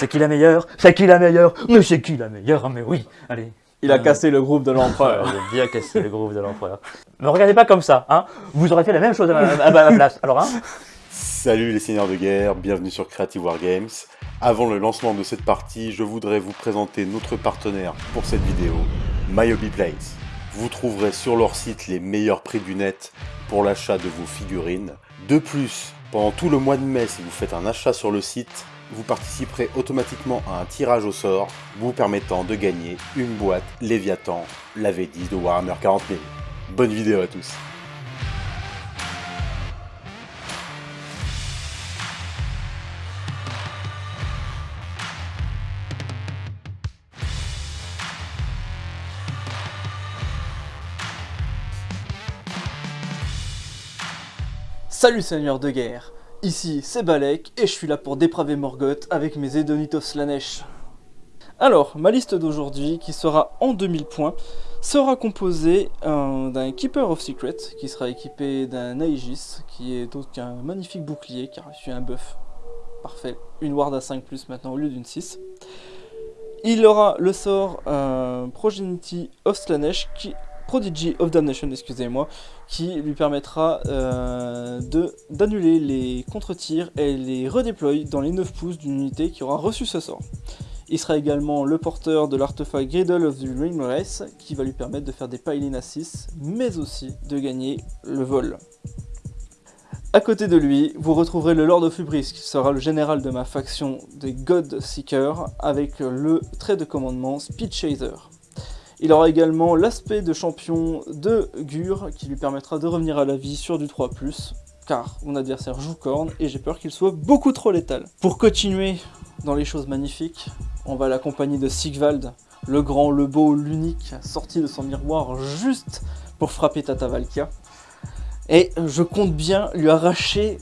C'est qui la meilleure? C'est qui la meilleure? Mais c'est qui la meilleure? Mais oui, allez. Il a Euh, cassé le groupe de l'empereur. J'ai bien cassé le groupe de l'empereur. Me regardez pas comme ça, hein Vous aurez fait la même chose à ma, à ma place. Alors, hein Salut les seigneurs de guerre, bienvenue sur Creative Wargames. Avant le lancement de cette partie, je voudrais vous présenter notre partenaire pour cette vidéo, Myobi Place. Vous trouverez sur leur site les meilleurs prix du net pour l'achat de vos figurines. De plus, pendant tout le mois de mai, si vous faites un achat sur le site, vous participerez automatiquement à un tirage au sort vous permettant de gagner une boîte Léviathan, la V10 de Warhammer 40 000. Bonne vidéo à tous Salut seigneur de guerre, ici c'est Balek et je suis là pour dépraver Morgoth avec mes Edonitos Slanesh. Alors, ma liste d'aujourd'hui, qui sera en 2000 points, sera composée euh, d'un Keeper of Secret, qui sera équipé d'un Aegis, qui est donc un magnifique bouclier, qui a reçu un buff. Parfait, une ward à 5 plus maintenant au lieu d'une 6. Il aura le sort euh, Progeny of Slanesh, qui, Prodigy of Damnation, excusez-moi, qui lui permettra euh, d'annuler les contre-tirs et les redéployer dans les 9 pouces d'une unité qui aura reçu ce sort. Il sera également le porteur de l'artefact Griddle of the Ring Race qui va lui permettre de faire des pile à 6 mais aussi de gagner le vol. À côté de lui, vous retrouverez le Lord of Hubris qui sera le général de ma faction des God Seekers avec le trait de commandement Speed Chaser. Il aura également l'aspect de champion de Gur qui lui permettra de revenir à la vie sur du 3+, car mon adversaire joue corne et j'ai peur qu'il soit beaucoup trop létal. Pour continuer dans les choses magnifiques, on va l'accompagner de Sigvald, le grand, le beau, l'unique, sorti de son miroir juste pour frapper Tata Valkia. Et je compte bien lui arracher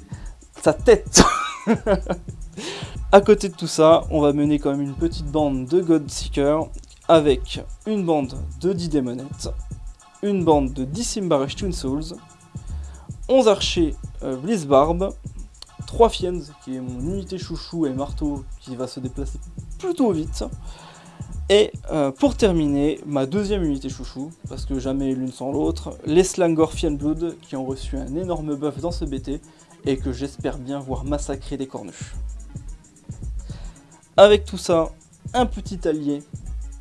sa tête. à côté de tout ça, on va mener quand même une petite bande de Godseeker avec une bande de 10 démonettes, une bande de 10 Simbarish Twin Souls, 11 archers euh, Blizzbarb, 3 Fiends, qui est mon unité chouchou et marteau qui va se déplacer plutôt vite, et euh, pour terminer, ma deuxième unité chouchou, parce que jamais l'une sans l'autre, les Slangor Fiendblood, qui ont reçu un énorme buff dans ce BT, et que j'espère bien voir massacrer des cornuches. Avec tout ça, un petit allié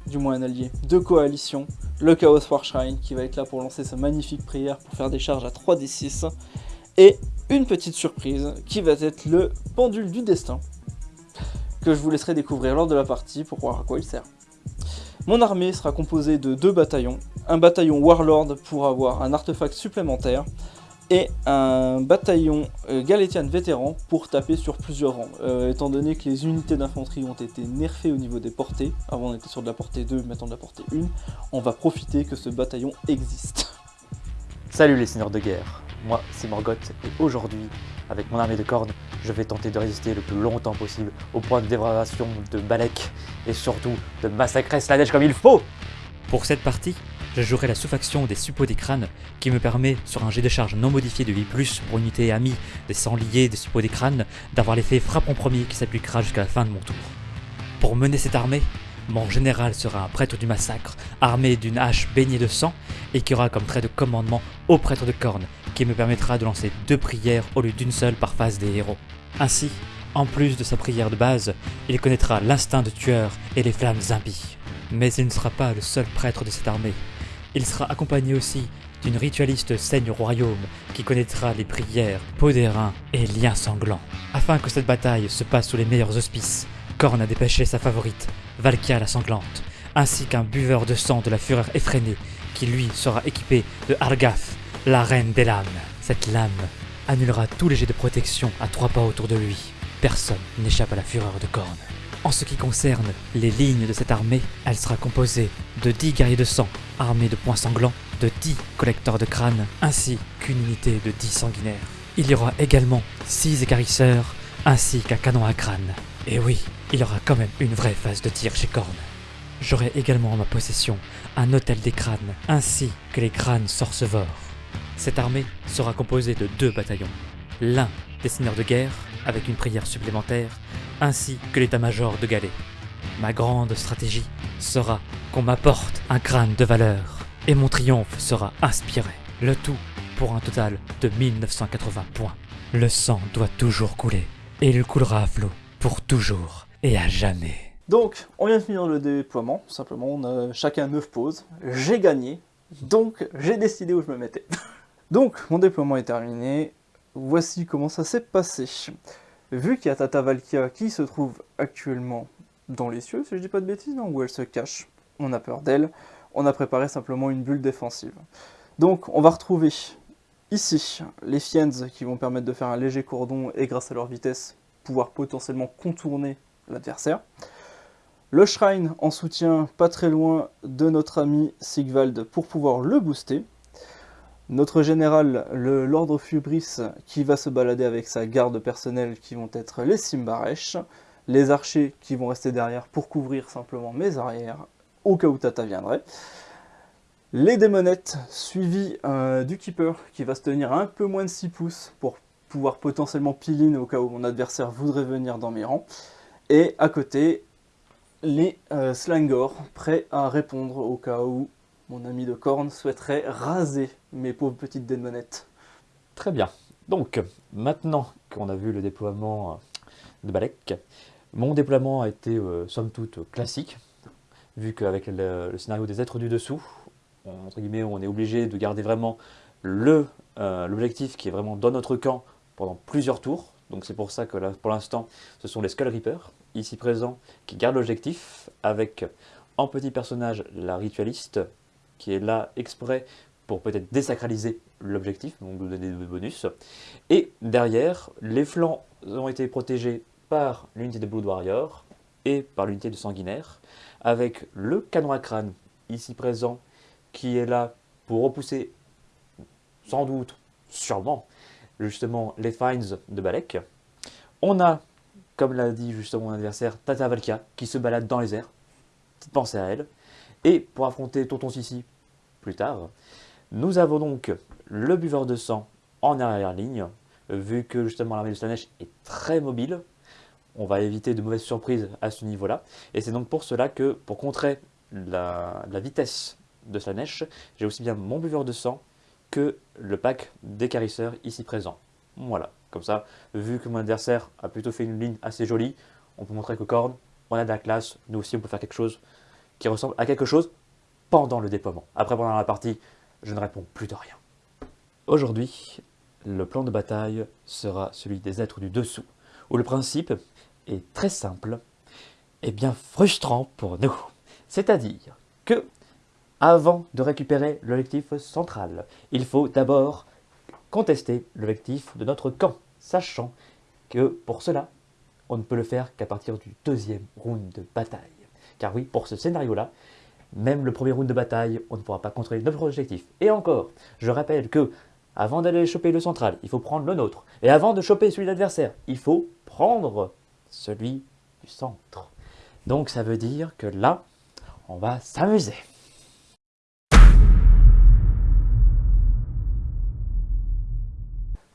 du moins un allié, de coalition, le Chaos War Shrine qui va être là pour lancer sa magnifique prière pour faire des charges à 3d6, et une petite surprise qui va être le pendule du destin, que je vous laisserai découvrir lors de la partie pour voir à quoi il sert. Mon armée sera composée de deux bataillons, un bataillon Warlord pour avoir un artefact supplémentaire, et un bataillon euh, Galétian vétéran pour taper sur plusieurs rangs. Euh, étant donné que les unités d'infanterie ont été nerfées au niveau des portées, avant on était sur de la portée 2, maintenant de la portée 1, on va profiter que ce bataillon existe. Salut les seigneurs de guerre. Moi, c'est Morgoth, et aujourd'hui, avec mon armée de cornes, je vais tenter de résister le plus longtemps possible au point de dévastation de Balek, et surtout de massacrer Slanesh comme il faut Pour cette partie, je jouerai la sous-faction des suppôts des crânes qui me permet, sur un jet de charge non modifié de 8+, pour unité amie des sangliers des suppôts des crânes, d'avoir l'effet frappe en premier qui s'appliquera jusqu'à la fin de mon tour. Pour mener cette armée, mon général sera un prêtre du massacre, armé d'une hache baignée de sang, et qui aura comme trait de commandement au prêtre de corne, qui me permettra de lancer deux prières au lieu d'une seule par phase des héros. Ainsi, en plus de sa prière de base, il connaîtra l'instinct de tueur et les flammes impies. Mais il ne sera pas le seul prêtre de cette armée. Il sera accompagné aussi d'une ritualiste saigne royaume qui connaîtra les prières, peau d'airain et liens sanglants. Afin que cette bataille se passe sous les meilleurs auspices, Korn a dépêché sa favorite, Valkia la sanglante, ainsi qu'un buveur de sang de la fureur effrénée qui lui sera équipé de Argaf, la reine des lames. Cette lame annulera tous les jets de protection à trois pas autour de lui. Personne n'échappe à la fureur de Korn. En ce qui concerne les lignes de cette armée, elle sera composée de 10 guerriers de sang armés de poings sanglants, de 10 collecteurs de crânes, ainsi qu'une unité de 10 sanguinaires. Il y aura également 6 écarisseurs, ainsi qu'un canon à crâne. Et oui, il y aura quand même une vraie phase de tir chez Korn. J'aurai également en ma possession un hôtel des crânes, ainsi que les crânes sorcevores. Cette armée sera composée de deux bataillons. L'un des seigneurs de guerre, avec une prière supplémentaire, ainsi que l'état-major de Galet. Ma grande stratégie sera qu'on m'apporte un crâne de valeur, et mon triomphe sera inspiré. Le tout pour un total de 1980 points. Le sang doit toujours couler, et il coulera à flot, pour toujours et à jamais. Donc, on vient de finir le déploiement, simplement, on a chacun 9 pauses, j'ai gagné, donc j'ai décidé où je me mettais. donc, mon déploiement est terminé, voici comment ça s'est passé. Vu qu'il y a Tata Valkia qui se trouve actuellement dans les cieux, si je dis pas de bêtises, non, où elle se cache, on a peur d'elle, on a préparé simplement une bulle défensive. Donc, on va retrouver ici les Fiends qui vont permettre de faire un léger cordon et grâce à leur vitesse, pouvoir potentiellement contourner l'adversaire. Le Shrine en soutien pas très loin de notre ami Sigvald pour pouvoir le booster. Notre général, le Lord Fubris, qui va se balader avec sa garde personnelle qui vont être les Simbaresh. Les archers qui vont rester derrière pour couvrir simplement mes arrières au cas où Tata viendrait. Les démonettes suivies euh, du Keeper qui va se tenir un peu moins de 6 pouces pour pouvoir potentiellement pile au cas où mon adversaire voudrait venir dans mes rangs. Et à côté, les euh, prêts à répondre au cas où mon ami de corne souhaiterait raser mes pauvres petites démonettes. Très bien. Donc, maintenant qu'on a vu le déploiement euh, de Balek, mon déploiement a été euh, somme toute classique, vu qu'avec le, scénario des êtres du dessous, on, entre guillemets, on est obligé de garder vraiment l'objectif qui est vraiment dans notre camp pendant plusieurs tours. Donc c'est pour ça que là, pour l'instant, ce sont les Skull Reapers, ici présents, qui gardent l'objectif, avec en petit personnage la ritualiste, qui est là exprès pour peut-être désacraliser l'objectif, donc nous donner des bonus. Et derrière, les flancs ont été protégés par l'unité de Blood Warrior et par l'unité de Sanguinaire, avec le canon à crâne, ici présent, qui est là pour repousser, sans doute, sûrement, justement les finds de Balek. On a, comme l'a dit justement mon adversaire, Tata Valkia qui se balade dans les airs. Petite pensée à elle. Et pour affronter Tonton Sissi plus tard, nous avons donc le buveur de sang en arrière-ligne, vu que justement l'armée de Slanesh est très mobile. On va éviter de mauvaises surprises à ce niveau-là. Et c'est donc pour cela que, pour contrer la, vitesse de Slanesh, j'ai aussi bien mon buveur de sang que le pack des carisseurs ici présents. Voilà, comme ça, vu que mon adversaire a plutôt fait une ligne assez jolie, on peut montrer que Korn, on a de la classe, nous aussi on peut faire quelque chose qui ressemble à quelque chose pendant le déploiement. Après, pendant la partie, je ne réponds plus de rien. Aujourd'hui, le plan de bataille sera celui des êtres du dessous, où le principe est très simple et bien frustrant pour nous. C'est-à-dire que avant de récupérer l'objectif central, il faut d'abord contester l'objectif de notre camp, sachant que pour cela, on ne peut le faire qu'à partir du deuxième round de bataille. Car oui, pour ce scénario-là, même le premier round de bataille, on ne pourra pas contrôler notre objectif. Et encore, je rappelle que avant d'aller choper le central, il faut prendre le nôtre. Et avant de choper celui de l'adversaire, il faut prendre celui du centre. Donc ça veut dire que là, on va s'amuser.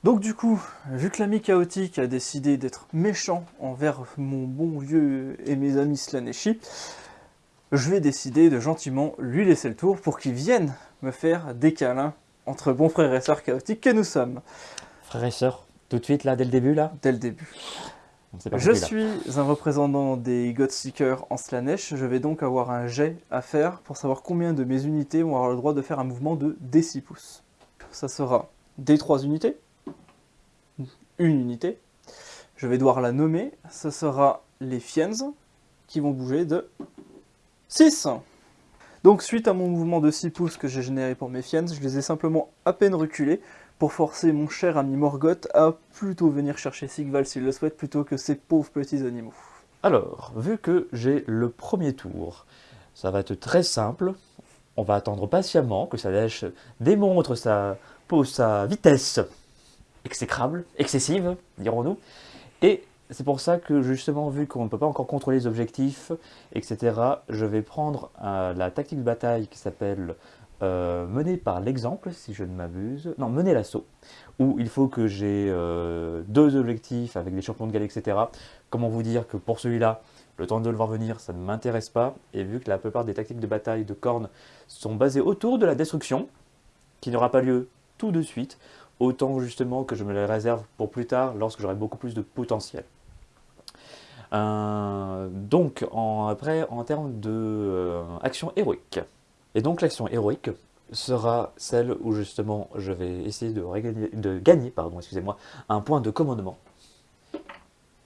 Donc du coup, vu que l'ami chaotique a décidé d'être méchant envers mon bon vieux et mes amis Slaneshi, je vais décider de gentiment lui laisser le tour pour qu'il vienne me faire des câlins entre bons frères et sœurs chaotiques que nous sommes. Frères et sœurs, tout de suite là, dès le début là? Dès le début. Je suis un représentant des Godseekers en Slanesh, je vais donc avoir un jet à faire pour savoir combien de mes unités vont avoir le droit de faire un mouvement de D6 pouces. Ça sera D3 unités, une unité. Je vais devoir la nommer. Ce sera les Fiends qui vont bouger de 6. Donc suite à mon mouvement de 6 pouces que j'ai généré pour mes Fiends, je les ai simplement à peine reculés pour forcer mon cher ami Morgoth à plutôt venir chercher Sigval s'il le souhaite plutôt que ces pauvres petits animaux. Alors, vu que j'ai le premier tour, ça va être très simple. On va attendre patiemment que lèche démontre sa, sa vitesse exécrable, excessive, dirons-nous. Et c'est pour ça que justement, vu qu'on ne peut pas encore contrôler les objectifs, etc., je vais prendre euh, la tactique de bataille qui s'appelle euh, mener par l'exemple, si je ne m'abuse. Non, mener l'assaut, où il faut que j'ai euh, deux objectifs avec des champions de galets, etc. Comment vous dire que pour celui-là, le temps de le voir venir, ça ne m'intéresse pas. Et vu que la plupart des tactiques de bataille de cornes sont basées autour de la destruction, qui n'aura pas lieu tout de suite, autant justement que je me les réserve pour plus tard, lorsque j'aurai beaucoup plus de potentiel. Euh, donc, après, en termes de euh, action héroïque. Et donc, l'action héroïque sera celle où justement je vais essayer de, de gagner excusez-moi, un point de commandement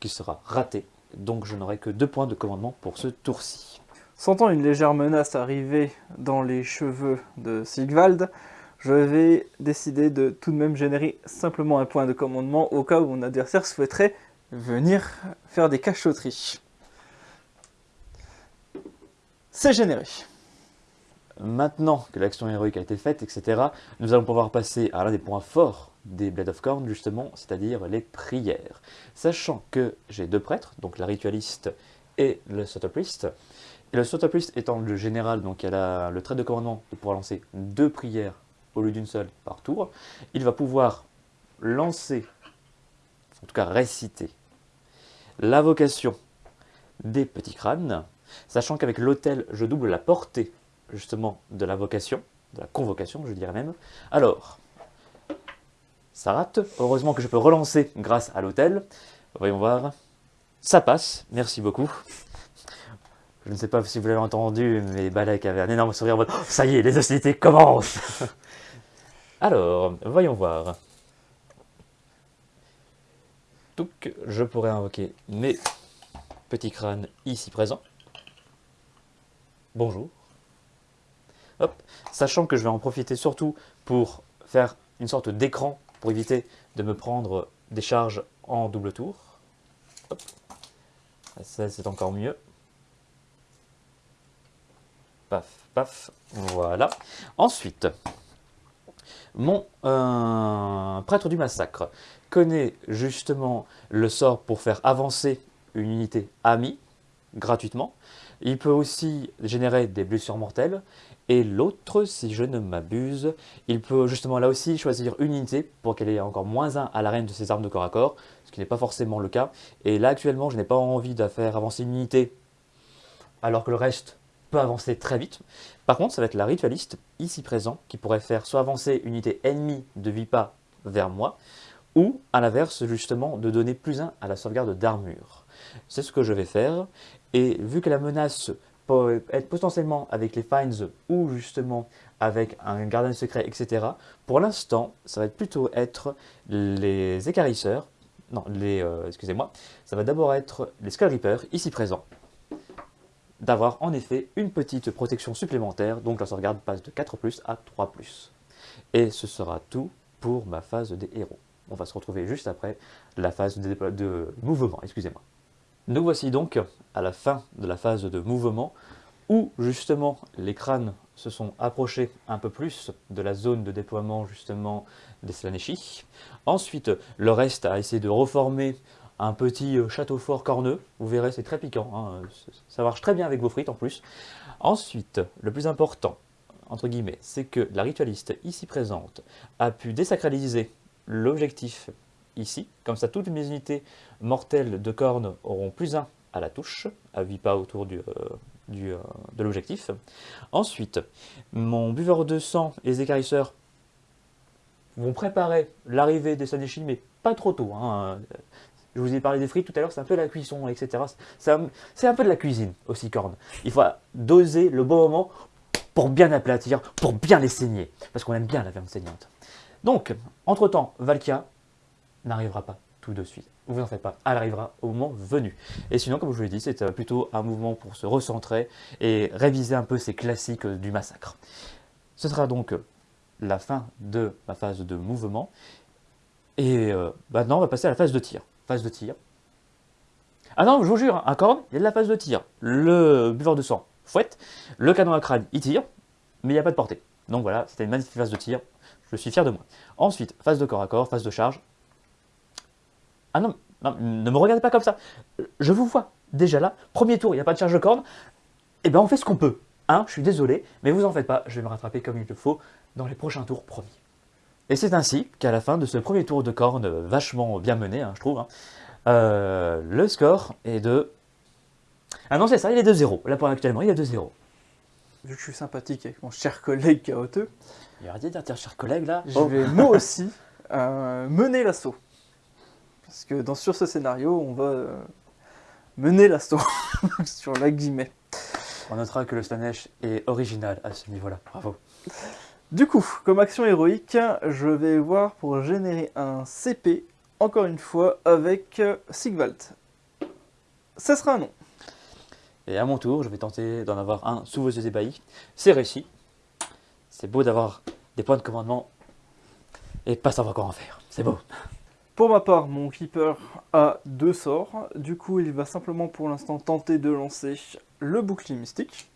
qui sera raté. Donc, je n'aurai que deux points de commandement pour ce tour-ci. Sentant une légère menace arriver dans les cheveux de Sigvald, je vais décider de tout de même générer simplement un point de commandement au cas où mon adversaire souhaiterait venir faire des cachotteries. C'est généré. Maintenant que l'action héroïque a été faite, etc., nous allons pouvoir passer à l'un des points forts des Blade of Corn, justement, c'est-à-dire les prières. Sachant que j'ai deux prêtres, donc la ritualiste et le Sotopriest, et le Sotopriest étant le général, donc elle a le trait de commandement de pouvoir lancer deux prières au lieu d'une seule par tour, il va pouvoir lancer, en tout cas réciter, l'invocation des petits crânes, sachant qu'avec l'autel, je double la portée justement de l'invocation, de la convocation, je dirais même. Alors, ça rate. Heureusement que je peux relancer grâce à l'autel. Voyons voir. Ça passe, merci beaucoup. Je ne sais pas si vous l'avez entendu, mais Balek avait un énorme sourire en mode oh, Ça y est, les hostilités commencent !» Alors, voyons voir. Je pourrais invoquer mes petits crânes ici présents. Bonjour. Sachant que je vais en profiter surtout pour faire une sorte d'écran pour éviter de me prendre des charges en double tour. Hop. Ça, c'est encore mieux. Paf, paf, voilà. Ensuite, mon euh, prêtre du massacre connaît justement le sort pour faire avancer une unité amie gratuitement. Il peut aussi générer des blessures mortelles. Et l'autre, si je ne m'abuse, il peut justement là aussi choisir une unité pour qu'elle ait encore moins 1 à l'arène de ses armes de corps à corps, ce qui n'est pas forcément le cas. Et là actuellement, je n'ai pas envie de faire avancer une unité alors que le reste peut avancer très vite. Par contre, ça va être la ritualiste, ici présent, qui pourrait faire soit avancer une unité ennemie de Vipa vers moi, ou à l'inverse, justement, de donner plus 1 à la sauvegarde d'armure. C'est ce que je vais faire, et vu que la menace peut être potentiellement avec les Finds ou justement avec un gardien secret, etc., pour l'instant, ça va plutôt être les écarisseurs, non, les, euh, excusez-moi, ça va d'abord être les Skull Reapers, ici présents, d'avoir en effet une petite protection supplémentaire, donc la sauvegarde passe de 4+, à 3+. Et ce sera tout pour ma phase des héros. On va se retrouver juste après la phase de, de mouvement, excusez-moi. Nous voici donc à la fin de la phase de mouvement, où justement les crânes se sont approchés un peu plus de la zone de déploiement justement des Slaneshi. Ensuite, le reste a essayé de reformer un petit euh, château fort corneux. Vous verrez, c'est très piquant. Hein. Ça marche très bien avec vos frites en plus. Ensuite, le plus important, entre guillemets, c'est que la ritualiste ici présente a pu désacraliser l'objectif ici. Comme ça, toutes mes unités mortelles de cornes auront plus 1 à la touche, à 8 pas autour euh, euh, de l'objectif. Ensuite, mon buveur de sang et les écarisseurs vont préparer l'arrivée des Saneshi, mais pas trop tôt. Hein. Je vous ai parlé des frites tout à l'heure, c'est un peu la cuisson, etc. C'est un, peu de la cuisine aussi, corne. Il faut doser le bon moment pour bien aplatir, pour bien les saigner. Parce qu'on aime bien la viande saignante. Donc, entre-temps, Valkia n'arrivera pas tout de suite. Vous en faites pas, elle arrivera au moment venu. Et sinon, comme je vous l'ai dit, c'est euh, plutôt un mouvement pour se recentrer et réviser un peu ces classiques euh, du massacre. Ce sera donc la fin de ma phase de mouvement. Et euh, maintenant, on va passer à la phase de tir phase de tir. Ah non, je vous jure, un corne, il y a de la phase de tir. Le buveur de sang fouette, le canon à crâne, il tire, mais il n'y a pas de portée. Donc voilà, c'était une magnifique phase de tir, je suis fier de moi. Ensuite, phase de corps à corps, phase de charge. Ah non, ne me regardez pas comme ça. Je vous vois déjà là, premier tour, il n'y a pas de charge de corne, eh bien on fait ce qu'on peut. 1, je suis désolé, mais vous en faites pas, je vais me rattraper comme il le faut dans les prochains tours promis. Et c'est ainsi qu'à la fin de ce premier tour de corne vachement bien mené, hein, je trouve, hein, euh, le score est de... Ah non, c'est ça, il est de 0. Là, pour actuellement, il est de 0. Vu que je suis sympathique avec mon cher collègue chaoteux, Il a arrêté de dire cher collègue là. je vais moi aussi euh, mener l'assaut. Parce que dans, sur ce scénario, on va euh, mener l'assaut sur la guillemets. On notera que le Slanesh est original à ce niveau-là. Bravo. Du coup, comme action héroïque, je vais voir pour générer un CP, encore une fois, avec euh, Sigvald. Ça sera un nom. Et à mon tour, je vais tenter d'en avoir un sous vos yeux ébahis. C'est réussi. C'est beau d'avoir des points de commandement et pas savoir quoi en faire. C'est beau. Pour ma part, mon Keeper a deux sorts. Du coup, il va simplement pour l'instant tenter de lancer le bouclier mystique.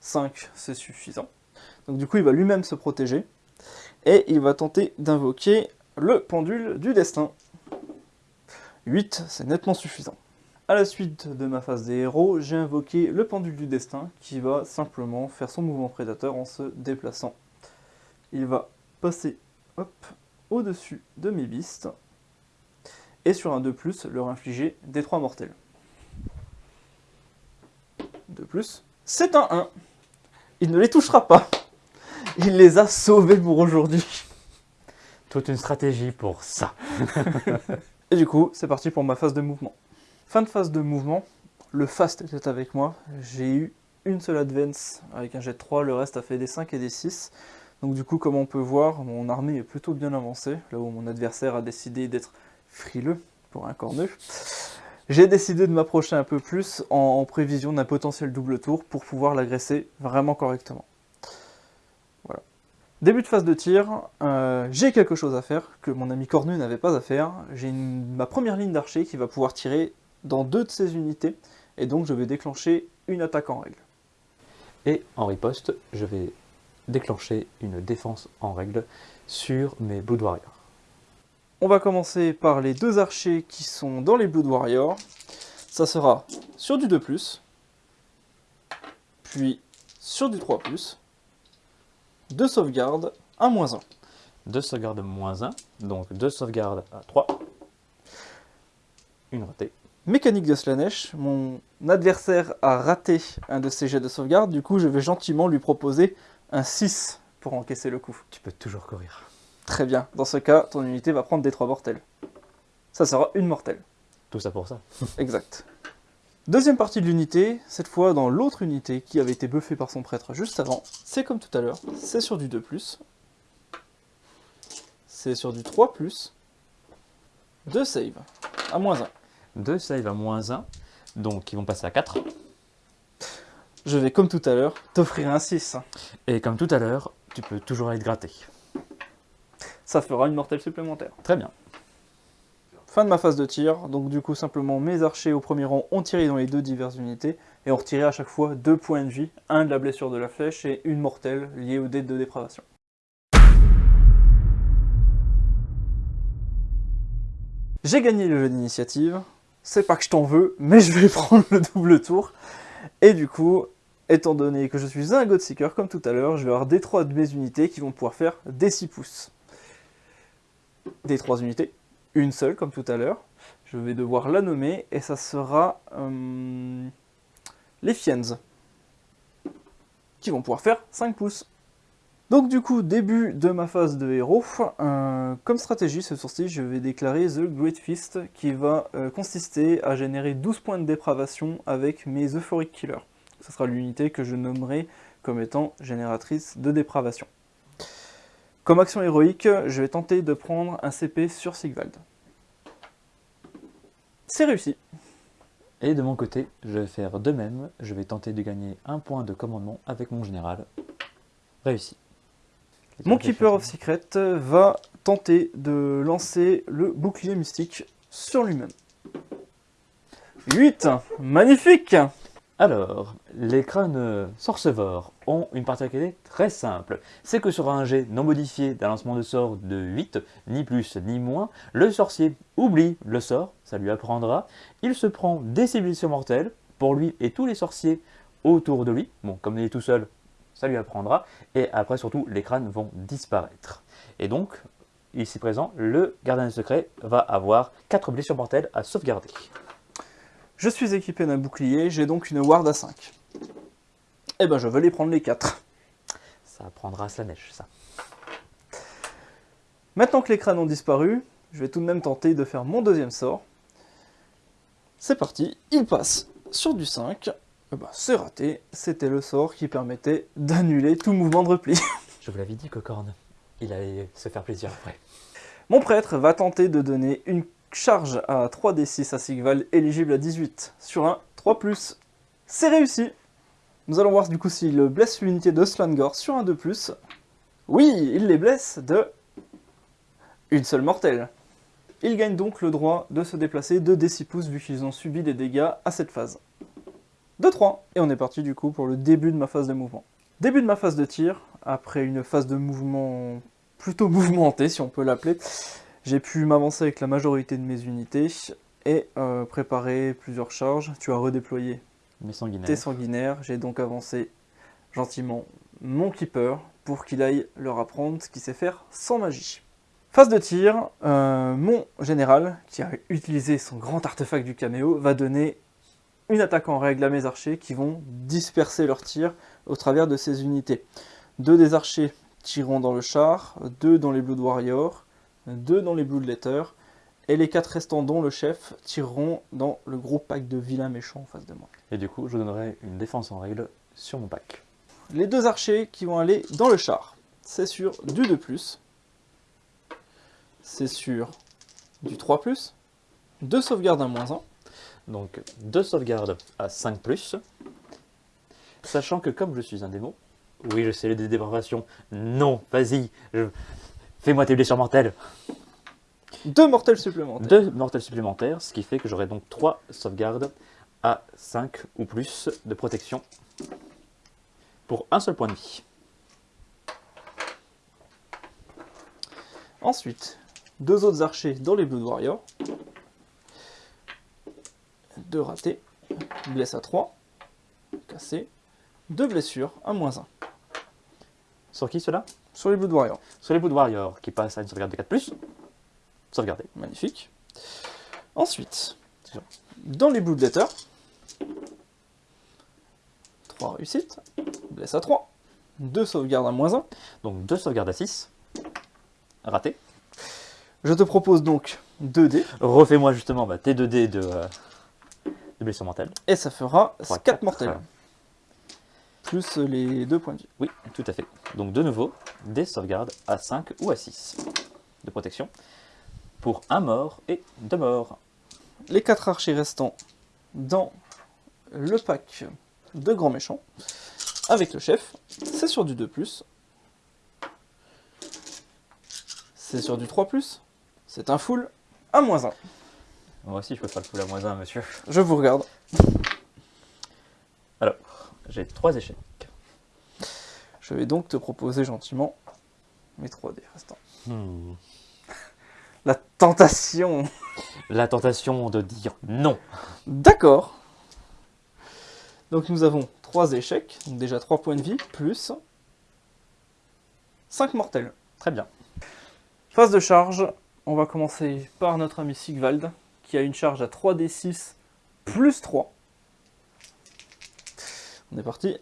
5, c'est suffisant. Donc du coup, il va lui-même se protéger. Et il va tenter d'invoquer le pendule du destin. 8, c'est nettement suffisant. À la suite de ma phase des héros, j'ai invoqué le pendule du destin qui va simplement faire son mouvement prédateur en se déplaçant. Il va passer au-dessus de mes bistes et sur un 2+, leur infliger des 3 mortels. 2+, c'est un 1. Il ne les touchera pas. Il les a sauvés pour aujourd'hui. Toute une stratégie pour ça. Et du coup, c'est parti pour ma phase de mouvement. Fin de phase de mouvement, le fast était avec moi. J'ai eu une seule advance avec un jet de 3, le reste a fait des 5 et des 6. Donc du coup, comme on peut voir, mon armée est plutôt bien avancée, là où mon adversaire a décidé d'être frileux pour un corneux. J'ai décidé de m'approcher un peu plus en, prévision d'un potentiel double tour pour pouvoir l'agresser vraiment correctement. Voilà. Début de phase de tir, euh, j'ai quelque chose à faire que mon ami cornu n'avait pas à faire. J'ai ma première ligne d'archer qui va pouvoir tirer dans deux de ses unités, et donc je vais déclencher une attaque en règle. Et en riposte, je vais déclencher une défense en règle sur mes Blood Warriors. On va commencer par les deux archers qui sont dans les Blood Warriors. Ça sera sur du 2+, puis sur du 3+, deux sauvegardes, un moins 1. 2 sauvegardes moins 1, donc 2 sauvegardes à 3. Une ratée. Mécanique de Slanesh, mon adversaire a raté un de ses jets de sauvegarde, du coup je vais gentiment lui proposer un 6 pour encaisser le coup. Tu peux toujours courir. Très bien, dans ce cas, ton unité va prendre des 3 mortels. Ça sera une mortelle. Tout ça pour ça. Exact. Deuxième partie de l'unité, cette fois dans l'autre unité qui avait été buffée par son prêtre juste avant. C'est comme tout à l'heure, c'est sur du 2+. C'est sur du 3+. Deux save, à moins 1. 2 save à moins 1, donc ils vont passer à 4. Je vais comme tout à l'heure t'offrir un 6. Et comme tout à l'heure, tu peux toujours aller te gratter. Ça fera une mortelle supplémentaire. Très bien. Fin de ma phase de tir, donc du coup simplement mes archers au premier rang ont tiré dans les deux diverses unités et ont retiré à chaque fois deux points de vie, un de la blessure de la flèche et une mortelle liée au dé de dépravation. J'ai gagné le jeu d'initiative, c'est pas que je t'en veux, mais je vais prendre le double tour. Et du coup, étant donné que je suis un Godseeker comme tout à l'heure, je vais avoir des trois de mes unités qui vont pouvoir faire des 6 pouces. Des trois unités, une seule comme tout à l'heure. Je vais devoir la nommer et ça sera euh, les Fiends qui vont pouvoir faire 5 pouces. Donc du coup, début de ma phase de héros, euh, comme stratégie ce sourcil, je vais déclarer The Great Fist qui va euh, consister à générer 12 points de dépravation avec mes Euphoric Killers. Ce sera l'unité que je nommerai comme étant génératrice de dépravation. Comme action héroïque, je vais tenter de prendre un CP sur Sigvald. C'est réussi. Et de mon côté, je vais faire de même. Je vais tenter de gagner un point de commandement avec mon général. Réussi. Mon Keeper of Secret va tenter de lancer le bouclier mystique sur lui-même. 8 Magnifique Alors, les crânes sorcevores une particularité très simple. C'est que sur un jet non modifié d'un lancement de sort de 8, ni plus ni moins, le sorcier oublie le sort, ça lui apprendra, il se prend des civilisations mortelles, pour lui et tous les sorciers autour de lui. Bon, comme il est tout seul, ça lui apprendra. Et après, surtout, les crânes vont disparaître. Et donc, ici présent, le gardien des secrets va avoir 4 blessures mortelles à sauvegarder. Je suis équipé d'un bouclier, j'ai donc une ward à 5. Eh ben je vais les prendre les 4. Ça apprendra à la neige, ça. Maintenant que les crânes ont disparu, je vais tout de même tenter de faire mon deuxième sort. C'est parti, il passe sur du 5. Eh ben, c'est raté, c'était le sort qui permettait d'annuler tout mouvement de repli. Je vous l'avais dit, Cocorne. Il allait se faire plaisir après. Mon prêtre va tenter de donner une charge à 3d6 à Sigval éligible à 18 sur un 3+. C'est réussi Nous allons voir du coup s'il blesse l'unité de Slangor sur un 2+. Oui, il les blesse de une seule mortelle. Ils gagnent donc le droit de se déplacer de D6 pouces vu qu'ils ont subi des dégâts à cette phase. 2-3, et on est parti du coup pour le début de ma phase de mouvement. Début de ma phase de tir, après une phase de mouvement plutôt mouvementée si on peut l'appeler, j'ai pu m'avancer avec la majorité de mes unités et euh, préparer plusieurs charges. Tu as redéployé Mes sanguinaires. tes j'ai donc avancé gentiment mon keeper pour qu'il aille leur apprendre ce qu'il sait faire sans magie. Phase de tir, euh, mon général, qui a utilisé son grand artefact du caméo, va donner une attaque en règle à mes archers qui vont disperser leurs tirs au travers de ces unités. Deux des archers tireront dans le char, deux dans les Blood Warriors, deux dans les Bloodletters, et les quatre restants dont le chef tireront dans le gros pack de vilains méchants en face de moi. Et du coup, je donnerai une défense en règle sur mon pack. Les deux archers qui vont aller dans le char, c'est sur du 2+, c'est sur du 3+, deux sauvegardes à moins 1, Donc, deux sauvegardes à 5+. Sachant que comme je suis un démon, oui, je sais les dépravations. Non, vas-y, je- fais-moi tes blessures mortelles. deux mortels supplémentaires. Deux mortels supplémentaires, ce qui fait que j'aurai donc trois sauvegardes à 5 ou plus de protection pour un seul point de vie. Ensuite, deux autres archers dans les Blood Warriors. Deux ratés, blesse à 3, cassé, deux blessures à moins 1. Sur qui cela? Sur les Blood Warriors, Sur les Blood Warriors, qui passent à une sauvegarde de 4+. Sauvegardé. magnifique. Ensuite, dans les Bloodletters, 3 réussites, blesse à 3, deux sauvegardes à moins 1. Donc deux sauvegardes à 6. Raté. Je te propose donc 2 dés, Refais-moi justement bah, tes 2 dés de, euh, de blessures mortelles. et ça fera Trois, 4 quatre. mortels. Plus les deux points de vie. Oui, tout à fait. Donc de nouveau, des sauvegardes à 5 ou à 6 de protection pour un mort et deux morts. les quatre archers restants dans le pack de grands méchants avec le chef. C'est sur du 2+. C'est sur du 3+. C'est un full à moins 1. Moi aussi, je peux faire le full à moins 1, monsieur. Je vous regarde. Alors, j'ai trois échecs. Je vais donc te proposer gentiment mes 3 dés restants. Hmm. La tentation La tentation de dire non. D'accord. Donc nous avons 3 échecs, donc déjà 3 points de vie, plus 5 mortels. Très bien. Phase de charge, on va commencer par notre ami Sigvald, qui a une charge à 3d6 plus 3. On est parti.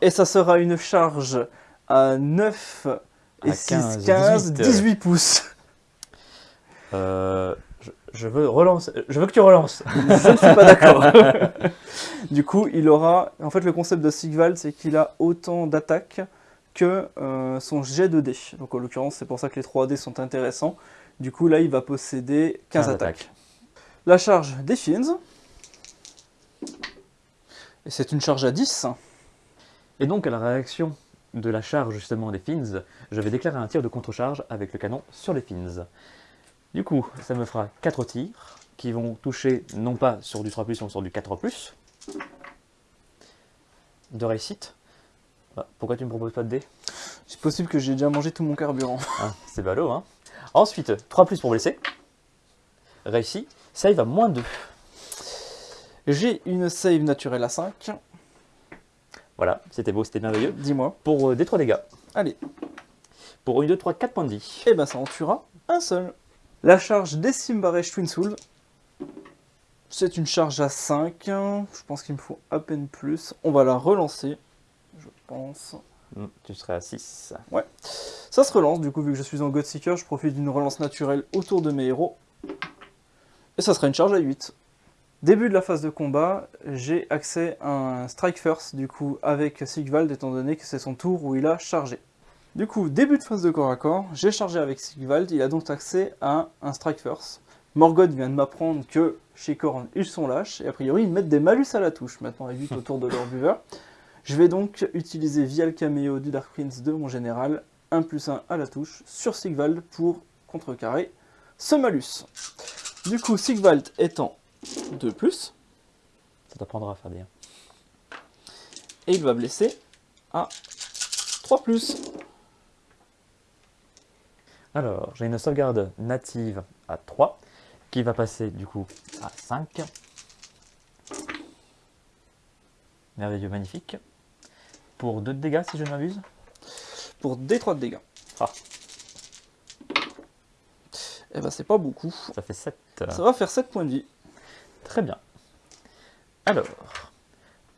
Et ça sera une charge à 9 et À 6, 15, 15, 18. 18 pouces. Euh, je, veux relancer. Je veux que tu relances. Je ne suis pas d'accord. du coup, il aura. En fait, le concept de Sigvald, c'est qu'il a autant d'attaques que euh, son jet de dés. Donc, en l'occurrence, c'est pour ça que les 3 dés sont intéressants. Du coup, là, il va posséder 15, 15 attaques. La charge des Fins. Et c'est une charge à 10. Et donc, à la réaction de la charge justement des fins, je vais déclarer un tir de contre-charge avec le canon sur les fins. Du coup, ça me fera 4 tirs qui vont toucher non pas sur du 3+, mais sur du 4+. De réussite. Bah, pourquoi tu me proposes pas de dés? C'est possible que j'ai déjà mangé tout mon carburant. Hein, C'est ballot, hein Ensuite, 3 pour blesser. Réussi. Save à moins 2. J'ai une save naturelle à 5. Voilà, c'était beau, c'était merveilleux. Dis-moi. Pour euh, des 3 dégâts. Allez. Pour une, 2, 3, 4 points de vie. Et ben ça en tuera un seul. La charge des Simbaresh Twin Souls. C'est une charge à 5. Je pense qu'il me faut à peine plus. On va la relancer. Je pense. Hmm, tu serais à 6. Ça se relance, du coup, vu que je suis en Godseeker, je profite d'une relance naturelle autour de mes héros. Et ça sera une charge à 8. Début de la phase de combat, j'ai accès à un Strike First, du coup, avec Sigvald, étant donné que c'est son tour où il a chargé. Du coup, début de phase de corps à corps, j'ai chargé avec Sigvald, il a donc accès à un Strike First. Morgoth vient de m'apprendre que chez Korn, ils sont lâches, et a priori, ils mettent des malus à la touche, maintenant à 8 autour de leur buveur. Je vais donc utiliser via le caméo du Dark Prince de mon général, 1 plus 1 à la touche, sur Sigvald pour contrecarrer ce malus. Du coup, Sigvald étant 2 plus, Ça t'apprendra, Fabien. et il va blesser à 3 plus. Alors, j'ai une sauvegarde native à 3 qui va passer du coup à 5. Merveilleux, magnifique. Pour 2 de dégâts si je ne m'abuse. pour D3 de dégâts. Ah. Et ben c'est pas beaucoup. Ça fait 7. Ça va faire 7 points de vie. Très bien. Alors,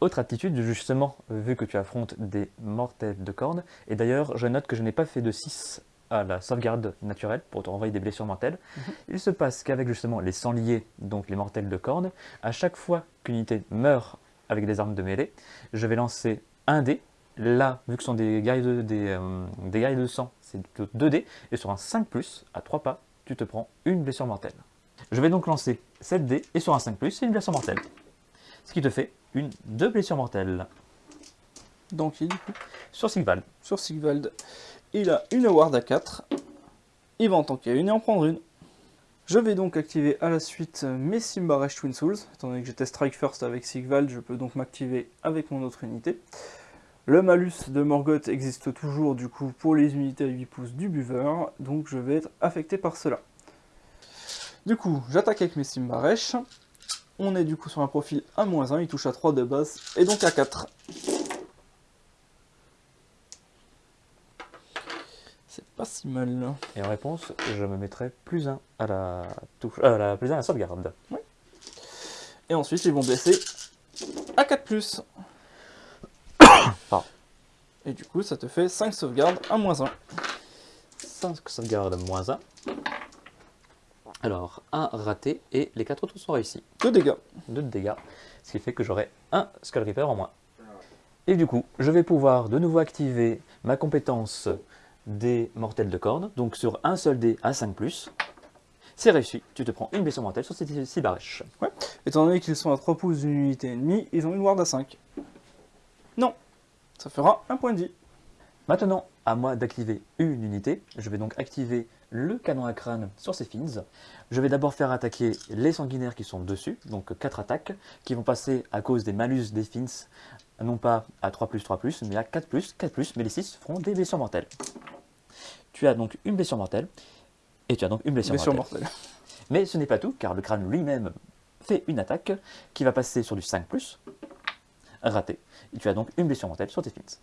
autre attitude, justement, vu que tu affrontes des mortels de corne, et d'ailleurs, je note que je n'ai pas fait de 6 à la sauvegarde naturelle pour te renvoyer des blessures mortelles. Il se passe qu'avec justement les sangliers, donc les mortels de corne, à chaque fois qu'une unité meurt avec des armes de mêlée, je vais lancer un dé. Là, vu que ce sont des guerriers de, des, euh, des guerriers de sang, c'est plutôt 2 dés, et sur un 5+, à 3 pas, tu te prends une blessure mortelle. Je vais donc lancer 7 dés, et sur un 5+, c'est une blessure mortelle. Ce qui te fait une deux blessures mortelles Donc il du coup sur Sigval. sur Sigvald, il a une ward à 4. Il va en tanker une et en prendre une. Je vais donc activer à la suite mes Simbaresh Twin Souls. Étant donné que j'étais Strike First avec Sigvald, je peux donc m'activer avec mon autre unité. Le malus de Morgoth existe toujours du coup pour les unités à 8 pouces du buveur, donc je vais être affecté par cela. Du coup, j'attaque avec mes Simbaresh. On est du coup sur un profil à moins 1, il touche à 3 de base, et donc à 4. Pas si mal. Et en réponse, je me mettrai plus 1 à la touche, euh, la plus 1 à la sauvegarde. Et ensuite, ils vont blesser à 4 plus. Pardon. Et du coup, ça te fait 5 sauvegardes à moins 1. 5 sauvegardes moins 1. Alors, 1 raté et les 4 autres sont réussis. 2 dégâts. 2 de dégâts, ce qui fait que j'aurai un Skull Reaper en moins. Et du coup, je vais pouvoir de nouveau activer ma compétence des mortels de corne. Donc sur un seul dé à 5+, c'est réussi, tu te prends une blessure mortelle sur ces 6 barèches. Étant donné qu'ils sont à 3 pouces d'une unité ennemie, ils ont une ward à 5. Non. Ça fera un point de vie. Maintenant, à moi d'activer une unité. Je vais donc activer le canon à crâne sur ces fins. Je vais d'abord faire attaquer les sanguinaires qui sont dessus, donc 4 attaques, qui vont passer à cause des malus des fins, non pas à 3 3 mais à 4 4 mais les 6 feront des blessures mortelles. Tu as donc une blessure mortelle, et tu as donc une blessure, Blessure mortelle. mortelle. Mais ce n'est pas tout, car le crâne lui-même fait une attaque qui va passer sur du 5 raté. Et tu as donc une blessure mortelle sur tes fins.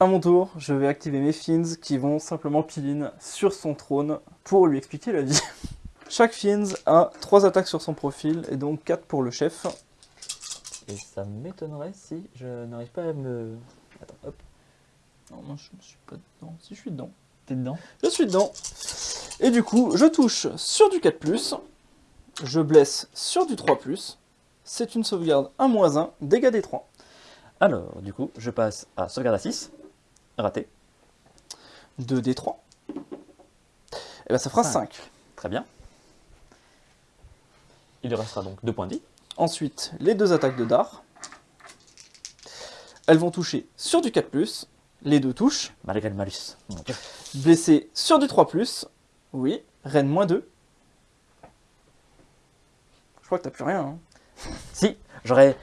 À mon tour, je vais activer mes fins qui vont simplement piline sur son trône pour lui expliquer la vie. Chaque fins a 3 attaques sur son profil et donc 4 pour le chef. Et ça m'étonnerait si je n'arrive pas à me... Attends, hop, Non, moi je ne suis pas dedans. Si je suis dedans. t'es dedans Je suis dedans. Et du coup, je touche sur du 4+, je blesse sur du 3+, c'est une sauvegarde à moins 1, dégâts des 3. Alors, du coup, je passe à sauvegarde à 6, raté, 2 des 3. Et ben ça fera Cinq. 5. très bien. Il lui restera donc 2 points de vie. Ensuite, les deux attaques de Dar. Elles vont toucher sur du 4+, les deux touchent. Malgré le malus. Blessé sur du 3+, oui, reine moins 2. Je crois que t'as plus rien. hein. Si, j'aurai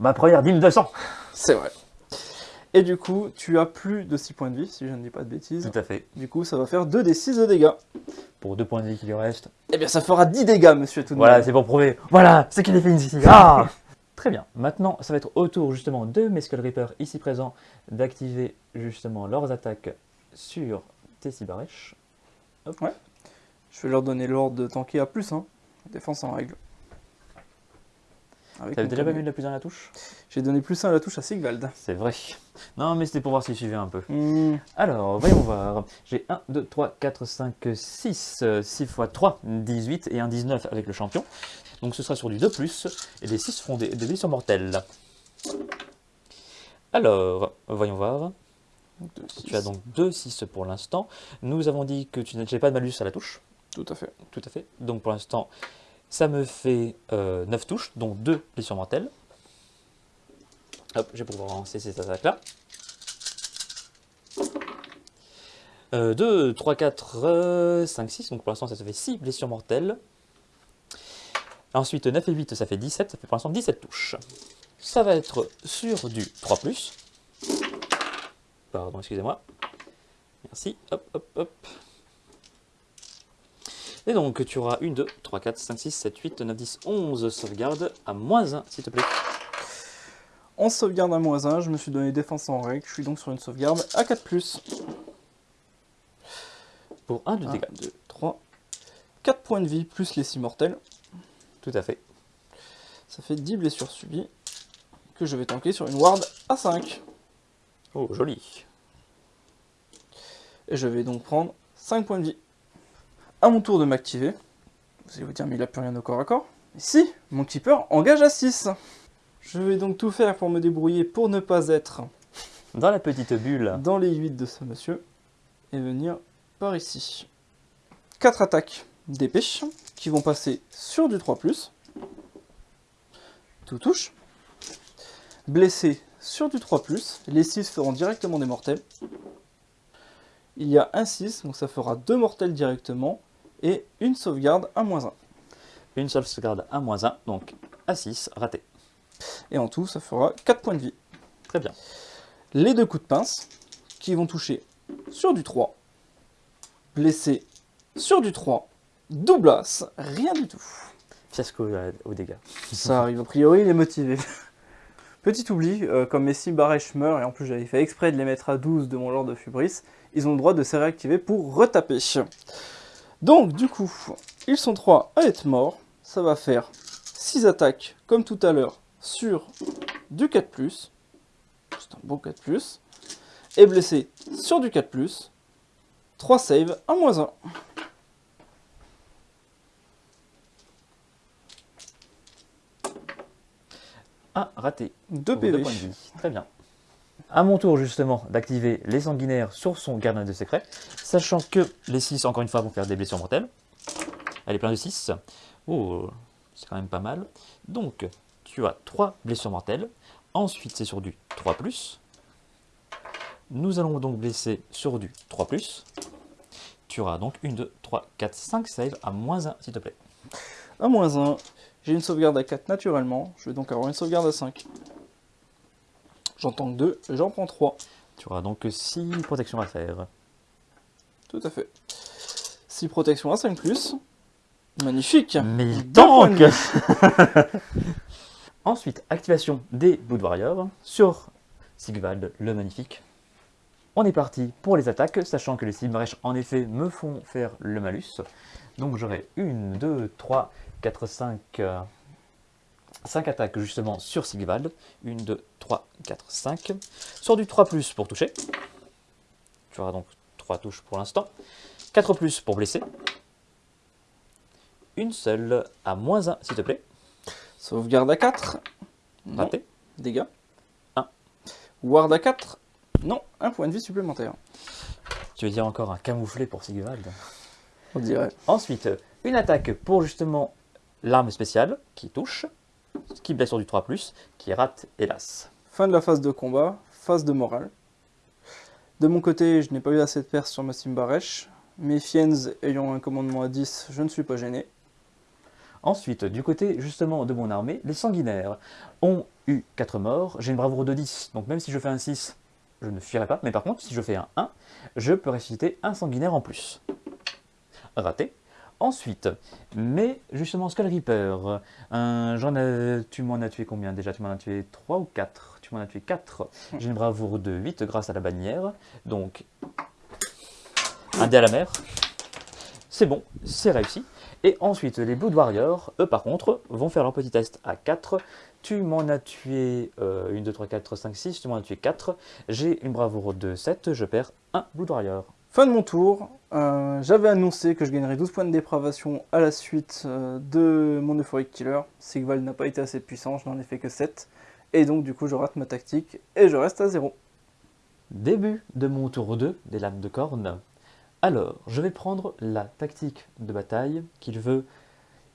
ma première dîme de sang. C'est vrai. Et du coup, tu as plus de 6 points de vie, si je ne dis pas de bêtises. Tout à fait. Du coup, ça va faire 2 des 6 de dégâts. Pour 2 points de vie qui lui restent. Eh bien, ça fera 10 dégâts, monsieur tout Voilà, c'est pour prouver. Voilà, c'est qu'il est fait ici. Ah Très bien. Maintenant, ça va être au tour justement de mes Skull Reapers ici présents d'activer justement leurs attaques sur tes Sibarèches. Je vais leur donner l'ordre de tanker à plus 1. Défense en règle. T'avais déjà pas mis de la plus dans la touche? J'ai donné plus 1 à la touche à Sigvald. C'est vrai. Non, mais c'était pour voir s'il suivait un peu. Hmm, Alors, voyons voir. J'ai 1, 2, 3, 4, 5, 6. 6 x 3, 18 et un 19 avec le champion. Donc ce sera sur du 2+, et les 6 feront des, des blessures mortelles. Alors, voyons voir. deux. Tu as donc 2 6 pour l'instant. Nous avons dit que tu n'avais pas de malus à la touche. Tout à fait. Tout à fait. Donc pour l'instant, ça me fait euh, 9 touches, dont 2 blessures mortelles. Hop, je vais pouvoir lancer ces attaques-là. Euh, 2, 3, 4, 5, 6. Donc pour l'instant, ça, ça fait 6 blessures mortelles. Ensuite, 9 et 8, ça fait 17. Ça fait pour l'instant 17 touches. Ça va être sur du 3+. Pardon, excusez-moi. Merci. Hop, hop, hop. Et donc, tu auras 1, 2, 3, 4, 5, 6, 7, 8, 9, 10, 11 sauvegardes à moins 1, s'il te plaît. En sauvegarde à moins 1, je me suis donné défense en règle. Je suis donc sur une sauvegarde à 4+. Pour 1 de 1, dégâts. 2, 3. 4 points de vie plus les 6 mortels. Tout à fait. Ça fait 10 blessures subies. Que je vais tanker sur une ward à 5. Oh, joli. Et je vais donc prendre 5 points de vie. À mon tour de m'activer. Vous allez vous dire, mais il a plus rien au corps à corps. Si, mon keeper engage à 6. Je vais donc tout faire pour me débrouiller pour ne pas être Dans la petite bulle, dans les 8 de ce monsieur. Et venir par ici. 4 attaques d'épée qui vont passer sur du 3+. Tout touche. Blessé sur du 3+. Les 6 feront directement des mortels. Il y a un 6, donc ça fera 2 mortels directement. Et une sauvegarde à moins 1. une seule sauvegarde à moins 1, donc à 6, raté. Et en tout, ça fera 4 points de vie. Très bien. Les deux coups de pince qui vont toucher sur du 3. Blessé sur du 3. Doublas, rien du tout. Fiasco euh, aux dégâts. Ça arrive, a priori, il est motivé. Petit oubli, euh, comme mes 6 barèches meurent, et en plus j'avais fait exprès de les mettre à 12 de mon Lord de Fubris, ils ont le droit de se réactiver pour retaper. Donc, du coup, ils sont 3 à être morts. Ça va faire 6 attaques, comme tout à l'heure, sur du 4+. C'est un bon 4+. Et blessé sur du 4+. 3 saves à moins 1. Ah, raté. 2 Pour deux PV. points de vie. Très bien. À mon tour justement d'activer les sanguinaires sur son gardien de secret, sachant que les 6 encore une fois vont faire des blessures mortelles. Elle est plein de 6. Oh, c'est quand même pas mal. Donc, tu as 3 blessures mortelles. Ensuite, c'est sur du 3+. Nous allons donc blesser sur du 3+. Tu auras donc 1, 2, 3, 4, 5 saves à moins 1, s'il te plaît. à moins 1. J'ai une sauvegarde à 4 naturellement. Je vais donc avoir une sauvegarde à 5. J'en tank 2, j'en prends 3. Tu auras donc 6 protections à faire. Tout à fait. 6 protections à 5 plus. Magnifique. Mais il tank Ensuite, activation des Blood Warriors sur Sigvald le Magnifique. On est parti pour les attaques, sachant que les Silmarèches en effet me font faire le malus. Donc j'aurai 1, 2, 3, 4, 5, 5 attaques justement sur Sigvald. 1, 2, 3, 4, 5. Sur du 3 ⁇ pour toucher. Tu auras donc 3 touches pour l'instant. 4 ⁇ pour blesser. Une seule à moins 1 s'il te plaît. Sauvegarde à 4. Non. Raté. Dégâts. Un. Ward à 4. Non, un point de vie supplémentaire. Tu veux dire encore un camouflé pour Sigvald. On dirait. Ensuite, une attaque pour justement l'arme spéciale qui touche, qui blesse sur du 3, qui rate hélas. Fin de la phase de combat, phase de morale. De mon côté, je n'ai pas eu assez de pertes sur ma Simbaresh. Mes Fiends ayant un commandement à 10, je ne suis pas gêné. Ensuite, du côté justement de mon armée, les sanguinaires ont eu 4 morts. J'ai une bravoure de 10, donc même si je fais un 6, je ne fuirai pas. Mais par contre, si je fais un 1, je peux ressusciter un sanguinaire en plus. Raté. Ensuite, mais justement Skull Reaper, euh, j'en ai, tu m'en as tué combien déjà? Tu m'en as tué 3 ou 4 Tu m'en as tué 4. J'ai une bravoure de 8 grâce à la bannière. Donc, un dé à la mer. C'est bon, c'est réussi. Et ensuite, les Blood Warriors, eux par contre, vont faire leur petit test à 4. Tu m'en as tué 1, 2, 3, 4, 5, 6, tu m'en as tué 4. J'ai une bravoure de 7, je perds un Blood Warrior. Fin de mon tour, euh, j'avais annoncé que je gagnerais 12 points de dépravation à la suite euh, de mon Euphoric Killer. Sigval n'a pas été assez puissant, je n'en ai fait que 7. Et donc du coup je rate ma tactique et je reste à 0. Début de mon tour 2 des lames de corne. Alors, je vais prendre la tactique de bataille qu'il veut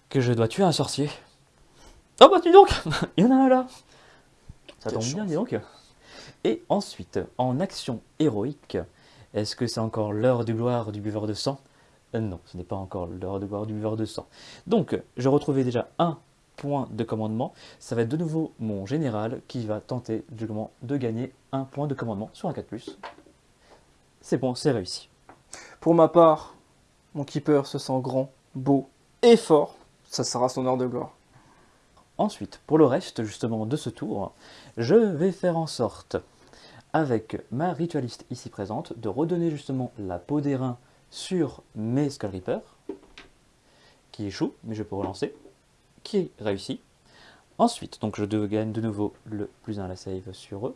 que je dois tuer un sorcier. Oh bah dis donc Il y en a un là Ça Quelle tombe bien, dis donc Et ensuite, en action héroïque, est-ce que c'est encore l'heure du gloire du buveur de sang? Euh, Non, ce n'est pas encore l'heure de gloire du buveur de sang. Donc, je retrouvais déjà un point de commandement. Ça va être de nouveau mon général qui va tenter du moment de gagner un point de commandement sur un 4+. C'est bon, c'est réussi. Pour ma part, mon keeper se sent grand, beau et fort. Ça sera son heure de gloire. Ensuite, pour le reste justement de ce tour, je vais faire en sorte, avec ma ritualiste ici présente, de redonner justement la peau d'airain sur mes Skull Reapers, qui échoue, mais je peux relancer, qui est réussi. Ensuite, donc je gagne de nouveau le plus 1 à la save sur eux.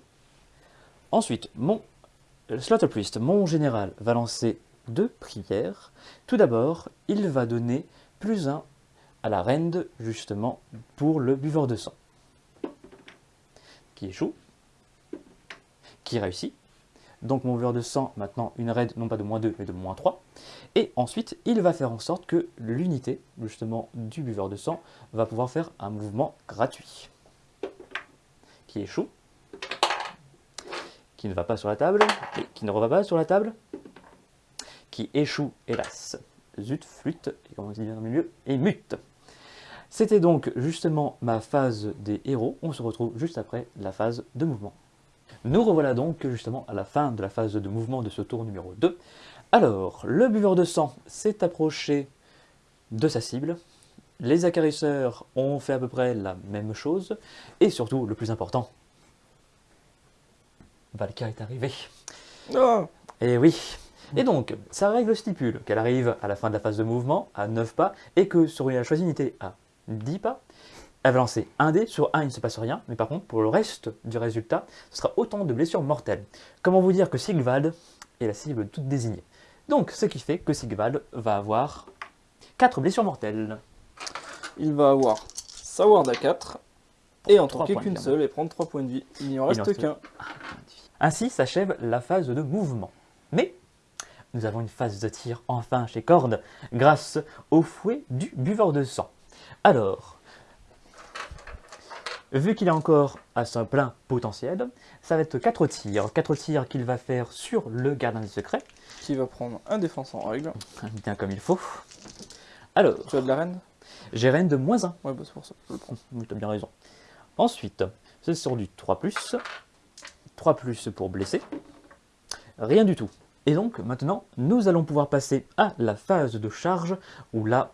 Ensuite, mon Slaughter Priest, mon général, va lancer deux prières. Tout d'abord, il va donner plus 1 à la rend justement pour le buveur de sang. Qui échoue. Qui réussit. Donc mon buveur de sang, maintenant une raid non pas de moins 2 mais de moins 3. Et ensuite, il va faire en sorte que l'unité justement du buveur de sang va pouvoir faire un mouvement gratuit. Qui échoue. Qui ne va pas sur la table. Et qui ne reva pas sur la table. Qui échoue, hélas. Zut, flûte, et comment on dit dans le milieu, et mute. C'était donc justement ma phase des héros. On se retrouve juste après la phase de mouvement. Nous revoilà donc justement à la fin de la phase de mouvement de ce tour numéro 2. Alors, le buveur de sang s'est approché de sa cible. Les acarisseurs ont fait à peu près la même chose. Et surtout, le plus important, Valka est arrivé. Ah Et oui. Et donc, sa règle stipule qu'elle arrive à la fin de la phase de mouvement à 9 pas et que sur une choisie unité à 10 pas, elle va lancer un dé. Sur un, il ne se passe rien, mais par contre, pour le reste du résultat, ce sera autant de blessures mortelles. Comment vous dire que Sigvald est la cible toute désignée? Donc, ce qui fait que Sigvald va avoir 4 blessures mortelles. Il va avoir sa ward à 4 et en de qu'une seule et prendre 3 points de vie. Il n'y en reste reste qu'un. Ainsi s'achève la phase de mouvement. Mais nous avons une phase de tir enfin chez Cord grâce au fouet du buveur de sang. Alors, vu qu'il est encore à son plein potentiel, ça va être 4 tirs. 4 tirs qu'il va faire sur le gardien des secrets, Qui va prendre un défense en règle. bien comme il faut. Alors, Tu as de la reine? j'ai reine de moins 1. Ouais, bah c'est pour ça. Je le t'as bien raison. Ensuite, c'est sur du 3+. 3+, pour blesser. Rien du tout. Et donc, maintenant, nous allons pouvoir passer à la phase de charge, où là,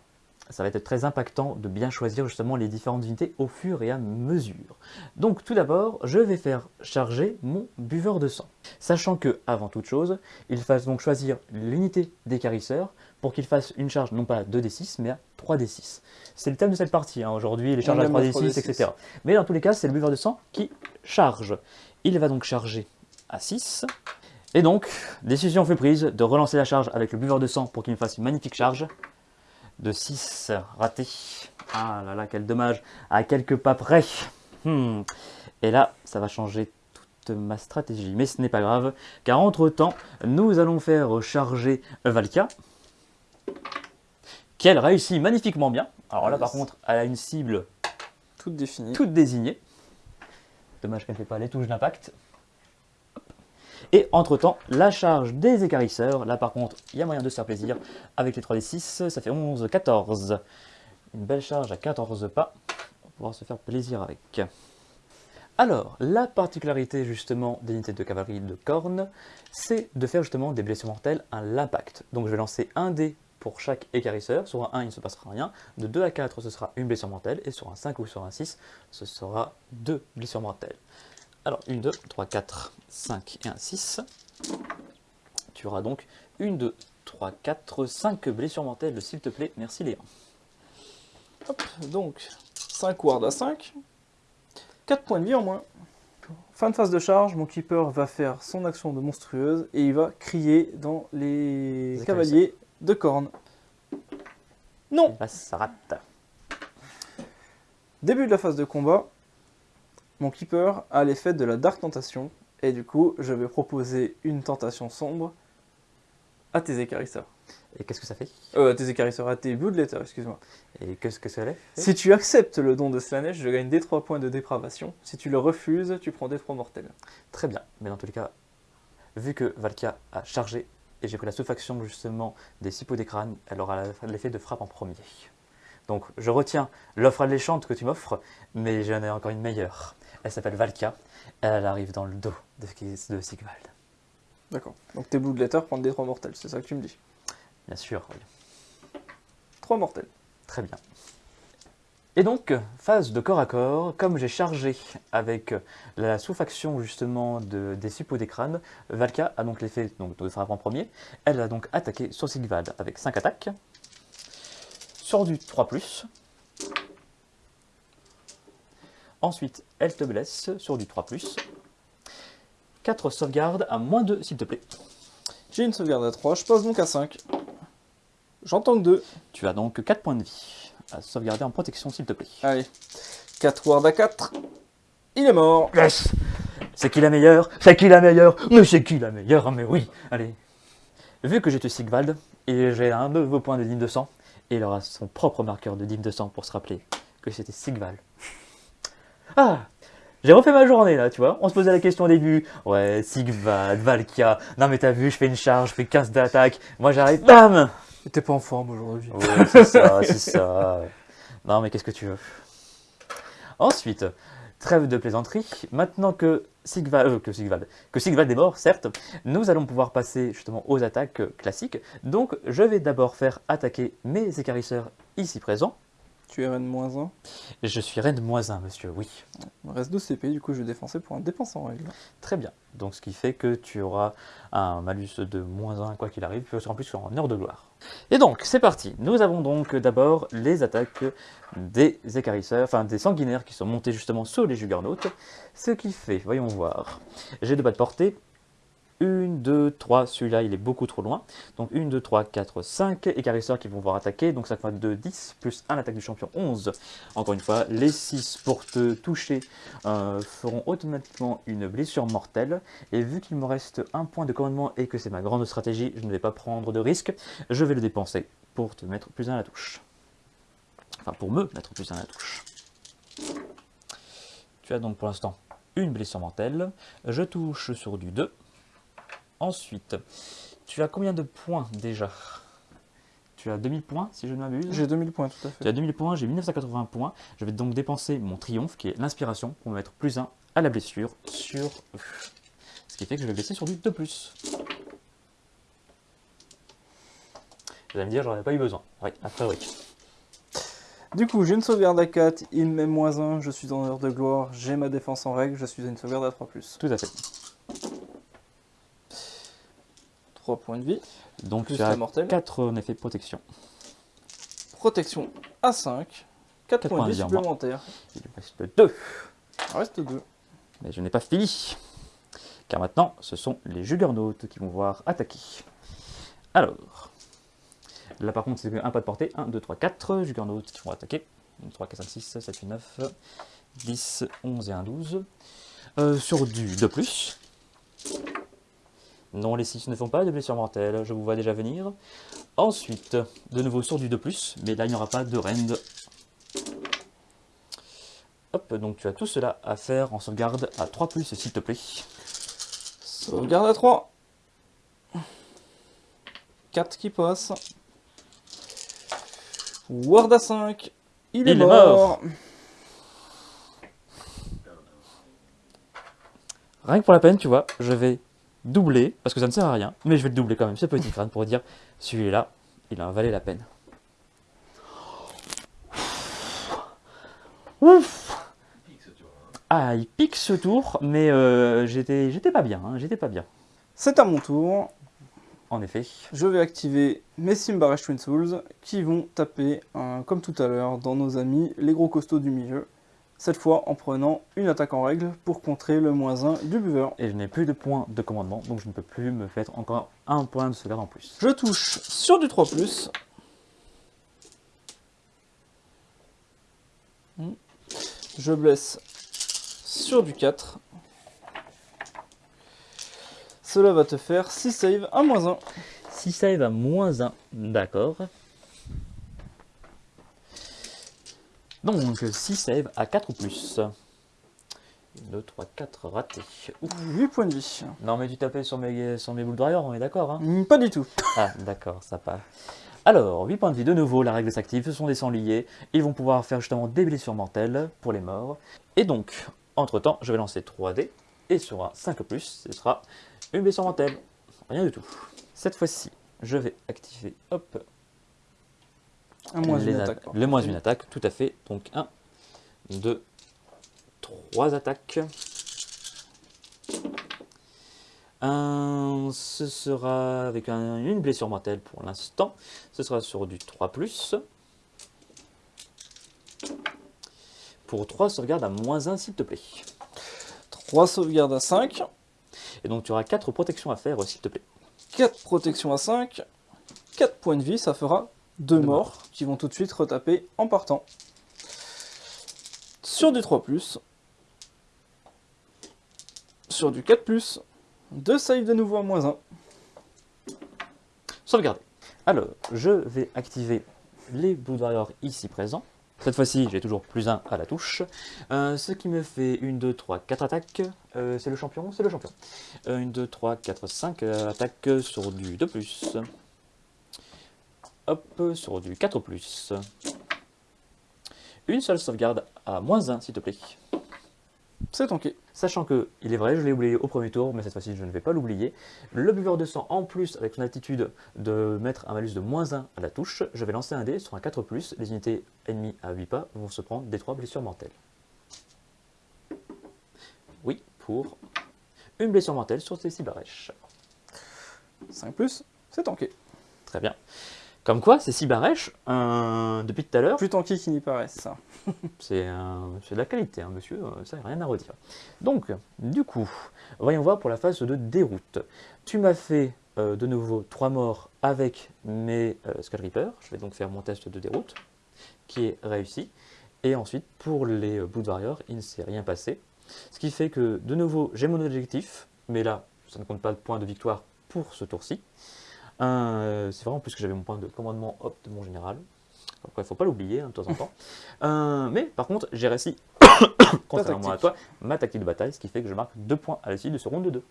ça va être très impactant de bien choisir justement les différentes unités au fur et à mesure. Donc, tout d'abord, je vais faire charger mon buveur de sang. Sachant que, avant toute chose, il fasse donc choisir l'unité d'écarisseur pour qu'il fasse une charge non pas à 2d6, mais à 3d6. C'est le thème de cette partie, hein. aujourd'hui, les charges à aime la 3d6, 3d6. etc. Mais dans tous les cas, c'est le buveur de sang qui charge. Il va donc charger à 6. Et donc, décision fut prise de relancer la charge avec le buveur de sang pour qu'il me fasse une magnifique charge. De 6, raté. Ah là là, quel dommage. À quelques pas près. Hmm. Et là, ça va changer toute ma stratégie. Mais ce n'est pas grave, car entre-temps, nous allons faire charger Valkia, qu'elle réussit magnifiquement bien. Alors là, par contre, elle a une cible Toute définie. toute désignée. Dommage qu'elle ne fait pas les touches d'impact. Et entre-temps, la charge des écarisseurs. Là, par contre, il y a moyen de se faire plaisir. Avec les 3d6, ça fait 11, 14. Une belle charge à 14 pas. On va pouvoir se faire plaisir avec. Alors, la particularité justement des unités de cavalerie de corne, c'est de faire justement des blessures mortelles à l'impact. Donc je vais lancer un dé pour chaque écarisseur. Sur un 1, il ne se passera rien. De 2 à 4, ce sera une blessure mortelle. Et sur un 5 ou sur un 6, ce sera deux blessures mortelles. Alors, 1, 2, 3, 4, 5 et un 6. Tu auras donc 1, 2, 3, 4, 5 blessures mortelles, s'il te plaît. Merci Léa. Hop, donc 5 ward à 5. 4 points de vie en moins. Fin de phase de charge, mon keeper va faire son action de monstrueuse et il va crier dans les cavaliers de corne. Non ça rate. Début de la phase de combat, mon keeper a l'effet de la Dark Tentation, et du coup, je vais proposer une tentation sombre à tes écarisseurs. Et qu'est-ce que ça fait? Euh, à tes écarisseurs, à tes Bloodletters, excuse-moi. Et qu'est-ce que ça fait? Si tu acceptes le don de Slanesh, je gagne des 3 points de dépravation. Si tu le refuses, tu prends des 3 mortels. Très bien, mais dans tous les cas, vu que Valkia a chargé et j'ai pris la sous-faction justement des six des crânes, elle aura l'effet de frappe en premier. Donc je retiens l'offre alléchante que tu m'offres, mais j'en ai encore une meilleure. Elle s'appelle Valkia, elle arrive dans le dos de, de Sigvald. D'accord. Donc tes Bloodletters prennent des 3 mortels, c'est ça que tu me dis? Bien sûr, oui. 3 mortels. Très bien. Et donc, phase de corps à corps, comme j'ai chargé avec la sous-faction justement de, des suppôts des crânes, Valka a donc l'effet donc, de frappe en premier. Elle a donc attaqué sur Sigvald avec 5 attaques, sur du 3+. Ensuite, elle te blesse sur du 3+. 4 sauvegardes à moins 2 s'il te plaît. J'ai une sauvegarde à 3, je passe donc à 5. J'entends que 2. Tu as donc 4 points de vie à sauvegarder en protection s'il te plaît. Allez. 4 ward à 4. Il est mort. Yes C'est qui la meilleure? C'est qui la meilleure? Mais c'est qui la meilleure? Mais oui Allez. Vu que j'ai tué Sigvald, et j'ai un de vos points de dîme de sang, et il aura son propre marqueur de dîme de sang pour se rappeler que c'était Sigvald. Ah J'ai refait ma journée là, tu vois. On se posait la question au début. Ouais, Sigvald, Valkia. Non mais t'as vu, je fais une charge, je fais 15 d'attaque. Moi j'arrive, bam T'es pas en forme aujourd'hui. Ouais, c'est ça, c'est ça. Non, mais qu'est-ce que tu veux? Ensuite, trêve de plaisanterie. Maintenant que Sigvald, euh, que Sigvald, que Sigvald est mort, certes, nous allons pouvoir passer justement aux attaques euh, classiques. Donc, je vais d'abord faire attaquer mes écarisseurs ici présents. Tu es reine moins 1. Je suis reine moins 1, monsieur, oui. Il me reste 2 CP, du coup je vais défoncer pour un dépense en règle. Très bien. Donc, ce qui fait que tu auras un malus de moins 1, quoi qu'il arrive, en plus en heure de gloire. Et donc, c'est parti. Nous avons donc d'abord les attaques des écarisseurs, enfin des sanguinaires qui sont montés justement sur les juggernautes. Ce qui fait, voyons voir, j'ai deux bas de portée. 1, 2, 3, celui-là il est beaucoup trop loin. Donc 1, 2, 3, 4, 5 écarisseurs qui vont voir attaquer. Donc ça fait 2, 10, plus 1 l'attaque du champion, 11. Encore une fois, les 6 pour te toucher euh, feront automatiquement une blessure mortelle. Et vu qu'il me reste un point de commandement et que c'est ma grande stratégie, je ne vais pas prendre de risque. Je vais le dépenser pour te mettre plus 1 à la touche. Enfin, pour me mettre plus 1 à la touche. Tu as donc pour l'instant une blessure mortelle. Je touche sur du 2. Ensuite, tu as combien de points déjà? Tu as 2000 points, si je ne m'abuse J'ai 2000 points, tout à Tu fait. as 2000 points, j'ai 1980 points. Je vais donc dépenser mon triomphe, qui est l'inspiration, pour me mettre plus 1 à la blessure sur. Ce qui fait que je vais blesser sur du 2+. Vous allez me dire, j'en ai pas eu besoin. Oui, après oui. Du coup, j'ai une sauvegarde à 4, il me met moins 1, je suis en heure de gloire, j'ai ma défense en règle, je suis à une sauvegarde à 3+. Tout à fait. 3 points de vie, Donc plus tu la as mortelle. 4 en effet protection. Protection à 5, 4 Quatre points de vie supplémentaires. Il me reste 2. Il reste 2. Mais je n'ai pas fini. Car maintenant, ce sont les Juggernauts qui vont voir attaquer. Alors, là par contre, c'est un pas de portée. 1, 2, 3, 4 Juggernauts qui vont attaquer. 1, 2, 3, 4, 5, 6, 7, 8, 9, 10, 11 et 1, 12. Euh, sur du 2+. Non, les 6 ne font pas de blessures mortelles, je vous vois déjà venir. Ensuite, de nouveau sur du 2+, mais là il n'y aura pas de rend. Hop, donc tu as tout cela à faire en sauvegarde à 3+, s'il te plaît. Sauvegarde à 3. 4 qui passe. Ward à 5. Il est Il est mort. Rien que pour la peine, tu vois, je vais doubler, parce que ça ne sert à rien, mais je vais le doubler quand même, ce petit crâne, pour dire celui-là il en valait la peine. Ouf Ah, il pique ce tour, mais euh, j'étais pas bien, hein, j'étais pas bien. C'est à mon tour. En effet. Je vais activer mes Simbaresh Twin Souls qui vont taper, comme tout à l'heure, dans nos amis, les gros costauds du milieu. Cette fois en prenant une attaque en règle pour contrer le moins 1 du buveur. Et je n'ai plus de points de commandement, donc je ne peux plus me faire encore un point de sauvegarde en plus. Je touche sur du 3+. Hmm. Je blesse sur du 4. Cela va te faire 6 saves à moins 1. 6 save à moins 1, d'accord. Donc 6 save à 4 ou plus. 1, 2, 3, 4 ratés. Ouf. 8 points de vie. Non mais tu tapais sur mes, sur mes boules on est d'accord hein Hmm, Pas du tout. Ah d'accord, ça part. Alors, 8 points de vie de nouveau, la règle s'active, ce sont des sangliers. Ils vont pouvoir faire justement des blessures mortelles pour les morts. Et donc, entre temps, je vais lancer 3D. Et sur un 5 plus, ce sera une blessure mortelle. Rien du tout. Cette fois-ci, je vais activer, hop, À moins les une atta- attaque. le moins une attaque, tout à fait. Donc 1, 2, 3 attaques. Un, ce sera avec un- une blessure mortelle pour l'instant. Ce sera sur du 3+. Pour 3 sauvegardes à moins 1 s'il te plaît. 3 sauvegardes à 5. Et donc tu auras 4 protections à faire s'il te plaît. 4 protections à 5. 4 points de vie, ça fera 2 Deux morts qui vont tout de suite retaper en partant. Sur du 3+. Sur du 4+. 2 saves de nouveau à moins 1. Sauvegarder. Alors, je vais activer les Blue Warriors ici présents. Cette fois-ci, j'ai toujours plus 1 à la touche. Euh, ce qui me fait 1, 2, 3, 4 attaques. Euh, c'est le champion C'est le champion. 1, 2, 3, 4, 5 attaques sur du 2+. Hop, sur du 4+. Une seule sauvegarde à moins 1, s'il te plaît. C'est tanké. Sachant que, il est vrai, je l'ai oublié au premier tour, mais cette fois-ci je ne vais pas l'oublier. Le buveur de sang, en plus, avec son attitude de mettre un malus de moins 1 à la touche, je vais lancer un dé sur un 4+, les unités ennemies à 8 pas vont se prendre des 3 blessures mortelles. Oui, pour une blessure mortelle sur ces 6 barèches. 5+, c'est tanké. Très bien. Comme quoi, ces 6 barèches, euh, depuis tout à l'heure, Plus tanké qu'il n'y paraît, ça. C'est un- c'est de la qualité, hein, monsieur, euh, ça, rien à redire. Donc, du coup, voyons voir pour la phase de déroute. Tu m'as fait euh, de nouveau 3 morts avec mes euh, Skull Reapers. Je vais donc faire mon test de déroute, qui est réussi. Et ensuite, pour les euh, Blood Warriors, il ne s'est rien passé. Ce qui fait que, de nouveau, j'ai mon objectif, mais là, ça ne compte pas de points de victoire pour ce tour-ci. Euh, C'est vraiment plus que j'avais mon point de commandement hop de mon général. Après, il ne faut pas l'oublier hein, de temps en temps. Euh, mais par contre, j'ai réussi, contrairement à toi, ma tactique de bataille, ce qui fait que je marque 2 points à la suite de ce round de 2.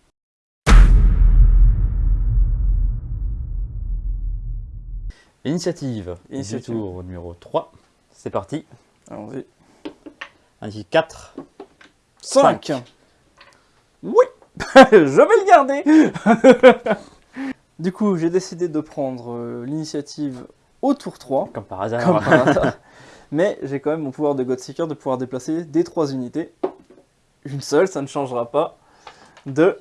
Initiative, Initiative. tour numéro 3. C'est parti. Allons-y. Ainsi 4. 5 Oui Je vais le garder Du coup, j'ai décidé de prendre euh, l'initiative au tour 3, Comme par hasard. comme par hasard. Mais j'ai quand même mon pouvoir de Godseeker de pouvoir déplacer des 3 unités. Une seule, ça ne changera pas. De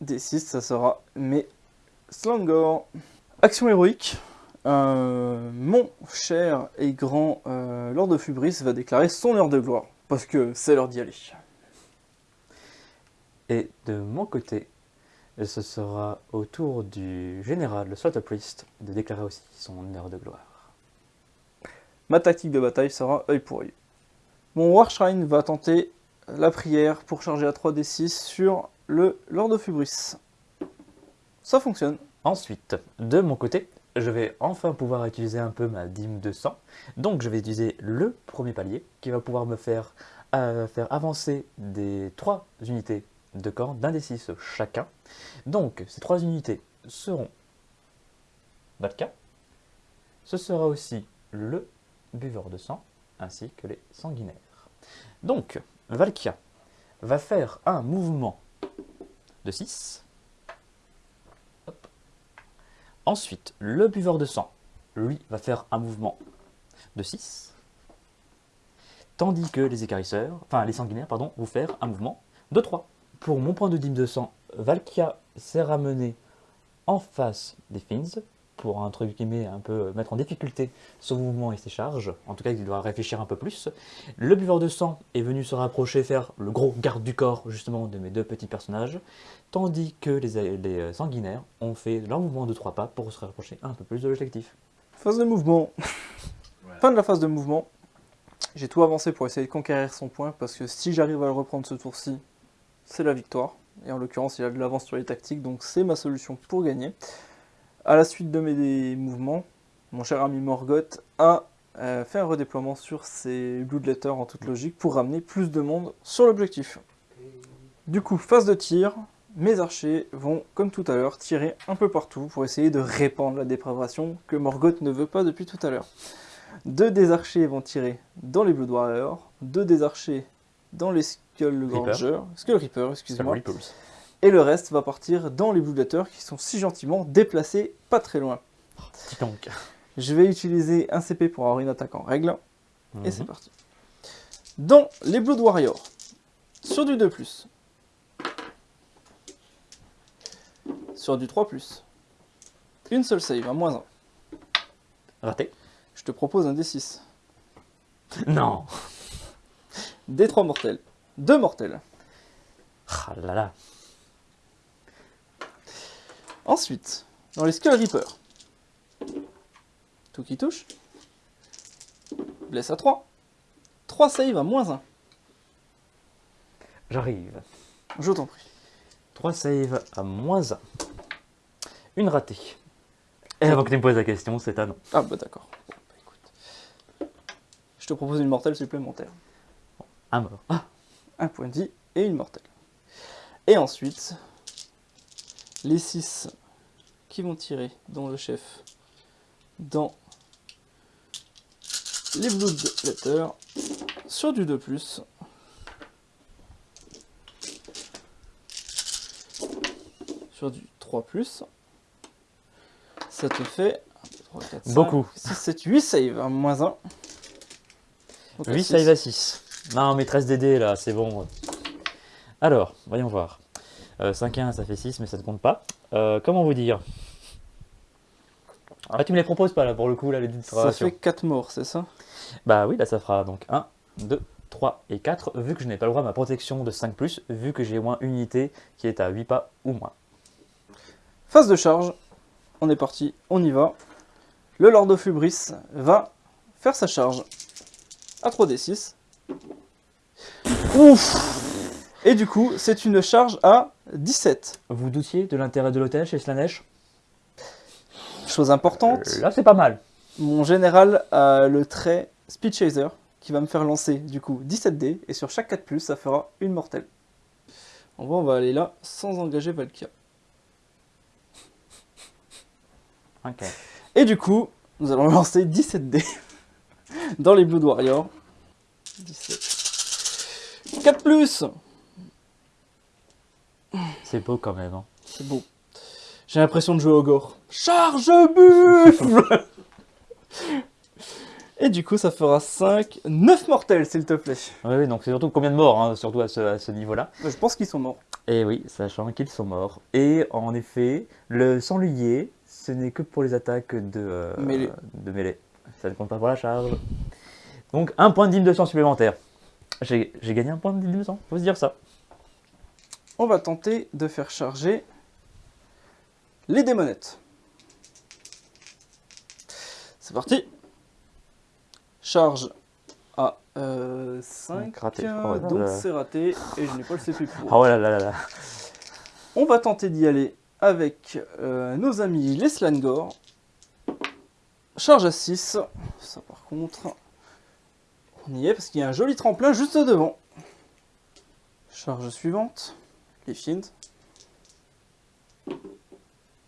des 6, ça sera mes Slangor. Action héroïque. Euh, mon cher et grand euh, Lord de Fubris va déclarer son heure de gloire. Parce que c'est l'heure d'y aller. Et de mon côté, ce sera au tour du général, le Slaughter Priest, de déclarer aussi son heure de gloire. Ma tactique de bataille sera œil pour œil. Mon Warshrine va tenter la prière pour charger à 3d6 sur le Lord of Hubris. Ça fonctionne. Ensuite, de mon côté, je vais enfin pouvoir utiliser un peu ma dîme de sang. Donc je vais utiliser le premier palier qui va pouvoir me faire, euh, faire avancer des 3 unités de camp d'un des 6 chacun. Donc ces 3 unités seront Valka. Ce sera aussi le buveur de sang ainsi que les sanguinaires. Donc Valkia va faire un mouvement de 6. Ensuite, le buveur de sang lui, va faire un mouvement de 6. Tandis que les écarisseurs, enfin les sanguinaires, pardon, vont faire un mouvement de 3. Pour mon point de dîme de sang, Valkia s'est ramené en face des Fins pour un truc qui met un peu mettre en difficulté son mouvement et ses charges. En tout cas, il doit réfléchir un peu plus. Le buveur de sang est venu se rapprocher, faire le gros garde du corps justement de mes deux petits personnages, tandis que les, les sanguinaires ont fait leur mouvement de 3 pas pour se rapprocher un peu plus de l'objectif. Phase de mouvement. Fin de la phase de mouvement. J'ai tout avancé pour essayer de conquérir son point parce que si j'arrive à le reprendre ce tour-ci, c'est la victoire. Et en l'occurrence, il a de l'avance sur les tactiques, donc c'est ma solution pour gagner. À la suite de mes mouvements, mon cher ami Morgoth a euh, fait un redéploiement sur ses Bloodletters en toute logique pour ramener plus de monde sur l'objectif. Du coup, phase de tir, mes archers vont, comme tout à l'heure, tirer un peu partout pour essayer de répandre la dépravation que Morgoth ne veut pas depuis tout à l'heure. Deux des archers vont tirer dans les Blood Warriors, deux des archers dans les Skull Granger, Skull Reaper, excusez-moi, et le reste va partir dans les Bloodletters qui sont si gentiment déplacés pas très loin. Tank. Je vais utiliser un CP pour avoir une attaque en règle, et c'est Mhm. parti. Dans les Blood Warriors, sur du 2+, sur du 3+, une seule save, un moins 1. Raté. Je te propose un D6. Non. D3 mortels. 2 mortels. Ah là là. Ensuite, dans les Skull Reaper. Tout qui touche. Blesse à 3. 3 save à moins 1. J'arrive. Je t'en prie. 3 saves à moins 1. Une ratée. Et avant que tu me poses la question, c'est un non. Ah bah d'accord. Bon, bah, écoute. Je te propose une mortelle supplémentaire. Un mort. Ah, Un point de vie et une mortelle. Et ensuite, les 6 qui vont tirer, dont le chef, dans les Blood Letters, sur du 2+. Sur du 3+. Ça te fait 1, 2, 3, 4, 5, Beaucoup. 6, 7, 8 save, hein, moins 1. 8 saves à 6. Non, maîtresse DD là, c'est bon. Alors, voyons voir. Euh, 5 et 1, ça fait 6, mais ça ne compte pas. Euh, comment vous dire? Ah, tu me les proposes pas là pour le coup, là, les Ça fait 4 morts, c'est ça? Bah oui, là ça fera donc 1, 2, 3 et 4, vu que je n'ai pas le droit à ma protection de 5, vu que j'ai au moins une unité qui est à 8 pas ou moins. Phase de charge, on est parti, on y va. Le Lord of Hubris va faire sa charge à 3d6. Ouf Et du coup, c'est une charge à 17. Vous doutiez de l'intérêt de l'hôtel chez Slanesh? Chose importante, Euh, Là c'est pas mal. mon général a le trait Speed Chaser qui va me faire lancer du coup 17 dés et sur chaque 4+, ça fera une mortelle. En vrai, on va aller là sans engager Valkia. Ok. Et du coup, nous allons lancer 17 dés dans les Blood Warriors. 17. 4 plus C'est beau quand même. hein. C'est beau. J'ai l'impression de jouer au gore. Charge buffle Et du coup, ça fera 5, 9 mortels, s'il te plaît. Oui, oui, donc c'est surtout combien de morts, hein, surtout à ce, à ce niveau-là. Je pense qu'ils sont morts. Et oui, sachant qu'ils sont morts. Et en effet, le sanglier, ce n'est que pour les attaques de, euh, Mêlée. de mêlée. Ça ne compte pas pour la charge. Donc un point de dîme de sang supplémentaire. J'ai gagné un point de sang, faut se dire ça. On va tenter de faire charger les démonettes. C'est parti. Charge à 5, Raté. Oh là donc là. c'est raté et je n'ai pas le CP pour. Ah là là là là. On va tenter d'y aller avec euh, nos amis les Slangor. Charge à 6. Ça par contre, on y est parce qu'il y a un joli tremplin juste devant. Charge suivante. Les Fiends.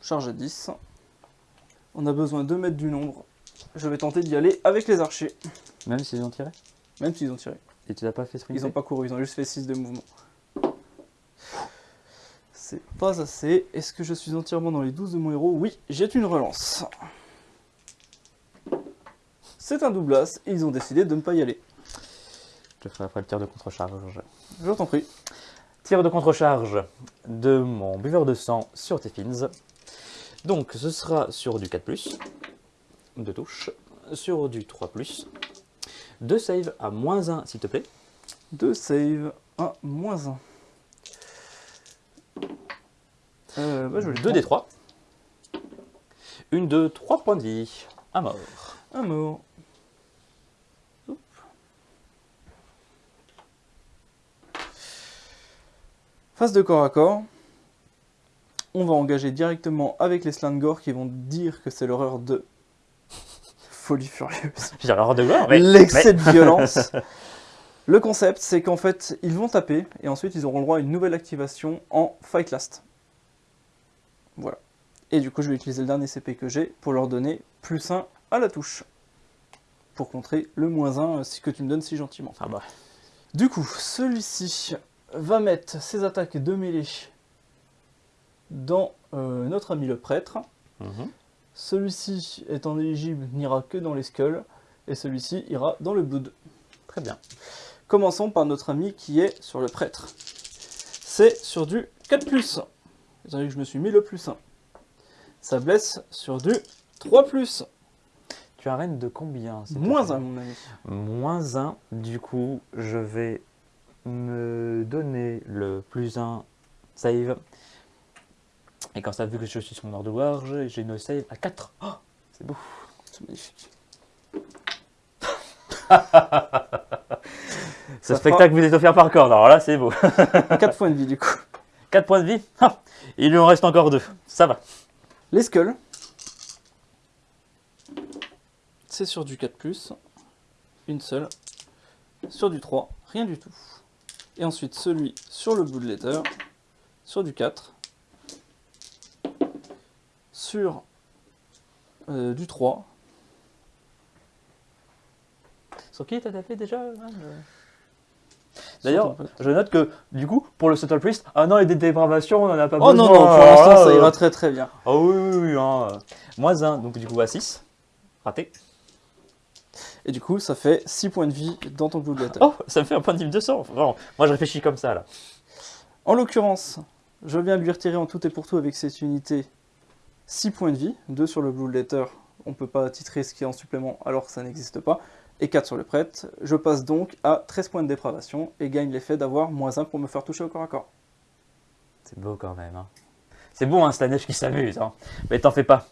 Charge à 10. On a besoin de mettre du nombre. Je vais tenter d'y aller avec les archers. Même s'ils ont tiré? Même s'ils ont tiré. Et tu l'as pas fait sprinter? Ils ont pas couru, ils ont juste fait 6 de mouvement. C'est pas assez. Est-ce que je suis entièrement dans les 12 de mon héros? Oui, j'ai une relance. c'est un double as et ils ont décidé de ne pas y aller. Je ferai après le tir de contre-charge. Je t'en prie. Tir de contre-charge de mon buveur de sang sur tes fins. Donc ce sera sur du 4+, de touche, sur du 3+, deux save à moins 1 s'il te plaît. 2 save, 1 moins 1. Euh, bah, je vais le 2 des prendre. 3. Une de 3 points de vie. À mort. Un mot. Phase de corps à corps. On va engager directement avec les Slangor qui vont dire que c'est l'horreur de folie furieuse. J'ai l'horreur de gloire, mais... L'excès de violence. Le concept, c'est qu'en fait, ils vont taper et ensuite ils auront le droit à une nouvelle activation en Fight Last. Voilà. Et du coup, je vais utiliser le dernier CP que j'ai pour leur donner plus 1 à la touche. Pour contrer le moins 1 si que tu me donnes si gentiment. Ah bah. Du coup, celui-ci va mettre ses attaques de mêlée dans euh, notre ami le prêtre. Mhm. Celui-ci, étant éligible, n'ira que dans les skulls. Et celui-ci ira dans le blood. Très bien. Commençons par notre ami qui est sur le prêtre. C'est sur du 4+. Étant donné que je me suis mis le plus 1. Ça blesse sur du 3+. Tu as reine de combien Moins plaît 1, mon ami. Moins 1, du coup, je vais me donner le plus 1 save. Et quand ça, vu que je suis sur mon ordre de gloire, j'ai une save à 4. Oh, c'est beau. C'est magnifique. Ce Ça spectacle vous est offert par corps, alors là, c'est beau. 4 points de vie du coup. 4 points de vie. Ah, il lui en reste encore 2. Ça va. Les skulls. C'est sur du 4+, une seule. Sur du 3, rien du tout. Et ensuite celui sur le Blood Letter, sur du 4. Sur euh, du 3. Sur qui t'as tapé déjà hein, le- sur D'ailleurs, je note que, du coup, pour le Subtle Priest, ah non, les dé- dépravations, on en a pas Oh besoin. non, non, pour l'instant ça euh, ira très très bien. Ah oui, oui, oui. Hein. euh, Moins 1, donc du coup à 6. Raté. Et du coup ça fait 6 points de vie dans ton Letter. Oh, ça me fait un point de vie de 200. Vraiment. Moi, je réfléchis comme ça, là. En l'occurrence, je viens de lui retirer en tout et pour tout avec cette unité 6 points de vie, 2 sur le Blue Letter, on ne peut pas titrer ce qui est en supplément alors que ça n'existe pas, et 4 sur le prêtre. Je passe donc à 13 points de dépravation et gagne l'effet d'avoir moins 1 pour me faire toucher au corps à corps. C'est beau quand même. Hein. C'est beau, hein, Slanesh qui s'amuse. Hein. Mais t'en fais pas.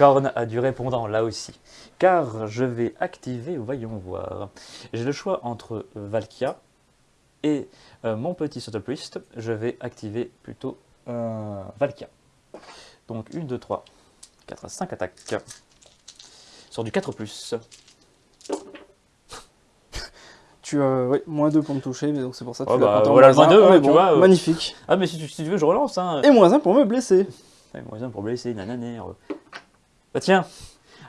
Korn a du répondant là aussi. Car je vais activer, voyons voir. J'ai le choix entre Valkia et euh, mon petit Subtle Priest. Je vais activer plutôt euh, Valkia. Donc 1, 2, 3, 4 à 5 attaques. Sur du 4 plus. Tu as ouais, moins 2 pour me toucher, mais donc c'est pour ça que Ouais, tu l'as bah, voilà le moins moins un, deux, on hein, est tu bon. vois, euh. Magnifique. Ah, mais si tu, si tu veux, je relance. Hein. Et moins 1 pour me blesser. Ouais, moyen pour blesser, nananer. Bah tiens,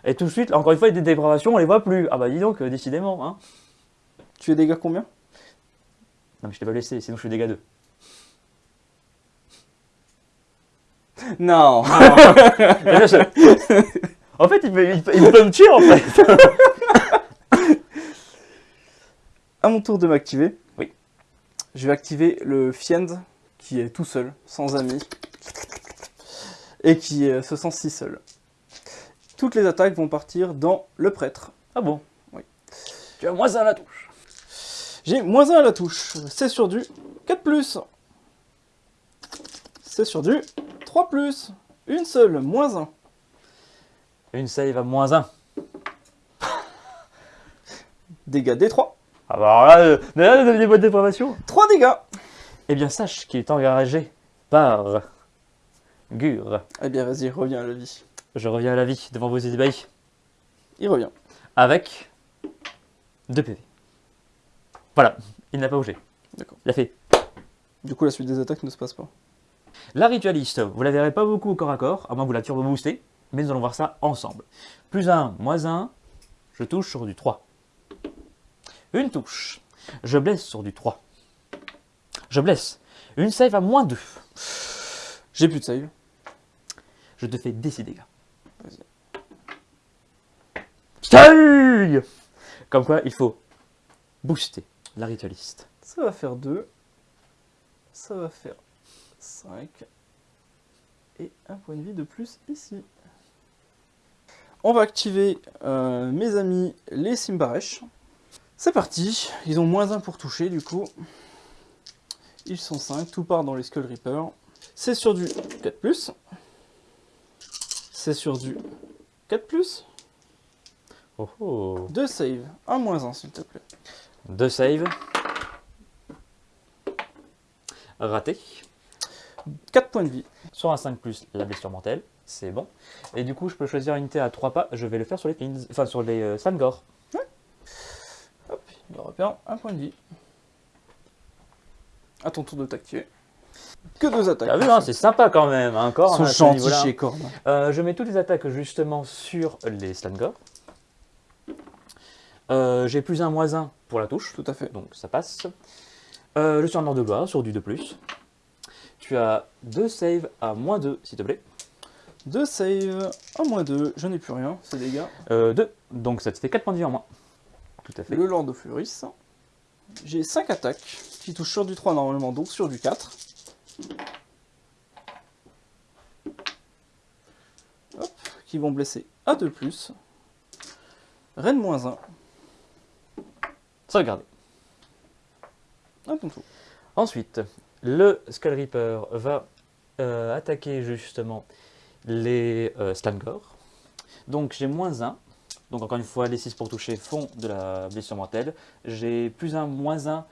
et tout de suite, encore une fois, des dépravations, on les voit plus. Ah bah dis donc, euh, décidément. Hein. Tu es dégâts combien? Non mais je t'ai pas blessé, sinon je fais dégâts 2. Non Déjà, je- en fait, il peut, il, il me tuer en fait. À mon tour de m'activer. Oui. Je vais activer le Fiend qui est tout seul, sans amis, et qui euh, se sent si seul. Toutes les attaques vont partir dans le prêtre. Ah bon? Oui. Tu as moins un à la touche. J'ai moins 1 à la touche. C'est sur du 4+. C'est sur du 3+. Une seule, moins 1. Une save à moins 1. Dégâts D3. Ah bah alors là, euh, là, là, des bonnes dépravations. 3 dégâts. Eh bien, sache qu'il est engagé par Gur. Eh bien, vas-y, reviens à la vie. Je reviens à la vie devant vos ébahis Il revient. avec 2 PV. Voilà, il n'a pas bougé. D'accord. Il a fait Du coup, la suite des attaques ne se passe pas. La ritualiste, vous la verrez pas beaucoup au corps à corps, à moins que vous la turbo boostez, mais nous allons voir ça ensemble. Plus 1, moins 1, je touche sur du 3. Une touche, je blesse sur du 3. Je blesse. Une save à moins 2. J'ai plus de save. Je te fais des 6 dégâts. Vas-y. Comme quoi, il faut booster la ritualiste. Ça va faire 2. Ça va faire 5. Et un point de vie de plus ici. On va activer euh, mes amis les Simbaresh. C'est parti. Ils ont moins 1 pour toucher du coup. Ils sont 5. Tout part dans les Skull Reaper. C'est sur du 4+. C'est sur du 4+. Oh oh 2 save. Un moins 1 s'il te plaît. Deux saves. Raté. 4 points de vie. Sur un 5 plus, la blessure mortelle, c'est bon. Et du coup, je peux choisir une unité à 3 pas, je vais le faire sur les pins, enfin sur les euh, Slangor. Hop, il repère un point de vie. À ton tour de t'activer. Que deux attaques. T'as vu, hein, c'est sympa quand même, hein, à niveau-là. chez Korn. Euh, je mets toutes les attaques justement sur les Slangor. Euh, J'ai plus un moins 1 pour la touche, Tout à fait. donc ça passe. Euh, je suis en ordre de gloire sur du 2+. Tu as deux saves à moins 2, s'il te plaît. 2 save, un moins 2, je n'ai plus rien, c'est dégâts. Euh, 2, donc ça te fait 4 points de vie en moins. Tout à fait. Le Lord of Furis. J'ai 5 attaques qui touchent sur du 3 normalement, donc sur du 4. Hop, qui vont blesser à 2 plus. Reine moins 1, Sauvegardé. à ton tour. Ensuite, le Skull Reaper va euh, attaquer justement les euh, Slangor. Donc j'ai moins 1. Donc encore une fois, les 6 pour toucher font de la blessure mortelle. J'ai plus 1, moins 1.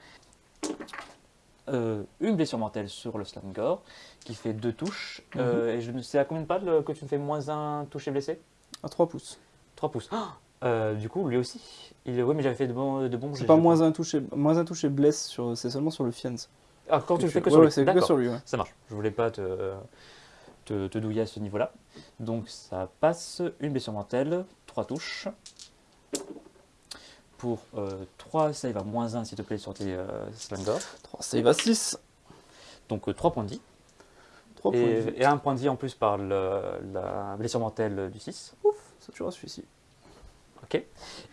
Euh, une blessure mortelle sur le Slangor qui fait 2 touches. Euh, et je ne sais à combien de pas le- que tu me fais moins 1 touché blessé? À 3 pouces. 3 pouces. Ah Euh, du coup, lui aussi. Il, oui, mais j'avais fait de bons, de bons C'est pas moins un touché, moins un touché blesse, sur, c'est seulement sur le Fiends. Ah, quand tu le fais que Ouais, sur ouais, lui. c'est que D'accord. sur lui. ouais. Ça marche. Je voulais pas te, te, te douiller à ce niveau-là. Donc ça passe une blessure mortelle, 3 touches. Pour 3 save à moins 1 s'il te plaît sur tes euh, Slangor. 3 save à 6. Donc 3 points de vie. 3 points de vie. Et, un point de vie en plus par le- la blessure mortelle du 6. Ouf, ça tuera celui-ci. Ok.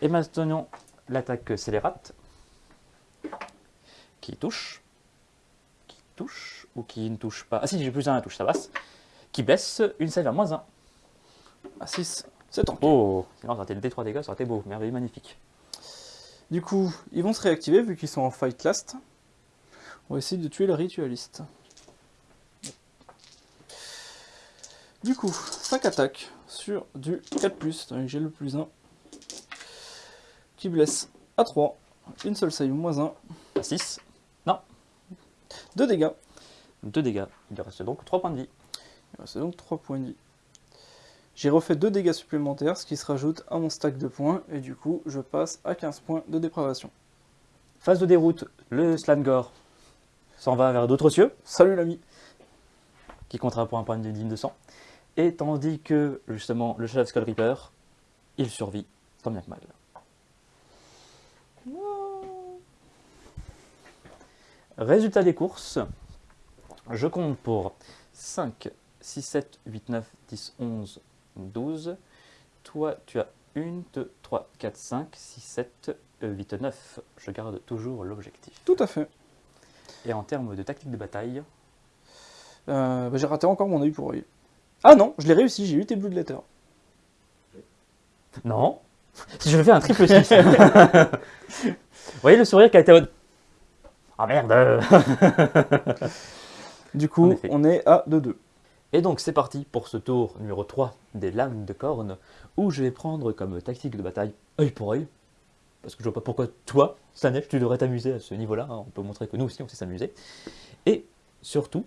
Et maintenant l'attaque scélérate. Qui touche. Qui touche. Ou qui ne touche pas. Ah si, j'ai plus un à touche, ça passe. Qui blesse une save à moins 1. À 6, c'est tant pis. Oh, sinon ça aurait été le D3 dégâts, ça aurait été beau, merveilleux, magnifique. Du coup, ils vont se réactiver vu qu'ils sont en fight last. On va essayer de tuer le ritualiste. Du coup, 5 attaques sur du 4+, donc j'ai le plus 1. Qui blesse à 3. Une seule save moins 1. 6, 2 dégâts. 2 dégâts. Il reste donc 3 points de vie. Il reste donc 3 points de vie. J'ai refait 2 dégâts supplémentaires, ce qui se rajoute à mon stack de points, et du coup, je passe à 15 points de dépravation. Phase de déroute, le Slangor s'en va vers d'autres cieux, Salut l'ami qui comptera pour un point de digne de sang. Et tandis que, justement, le Shadow Skull Reaper, il survit, tant bien que mal. Résultat des courses, je compte pour 5, 6, 7, 8, 9, 10, 11, 12. Toi, tu as 1, 2, 3, 4, 5, 6, 7, 8, 9. Je garde toujours l'objectif. Tout à fait. Et en termes de tactique de bataille, Euh, bah, j'ai raté encore mon œil pour œil. Ah non, je l'ai réussi, j'ai eu tes Blood Letter. non. Si je fais un triple 6. Vous voyez le sourire qui a été... Ah merde Du coup, on est à 2-2. Et donc c'est parti pour ce tour numéro 3 des lames de corne, où je vais prendre comme tactique de bataille œil pour œil. Parce que je vois pas pourquoi toi, Slanesh, tu devrais t'amuser à ce niveau-là. hein. On peut montrer que nous aussi on sait s'amuser. Et surtout,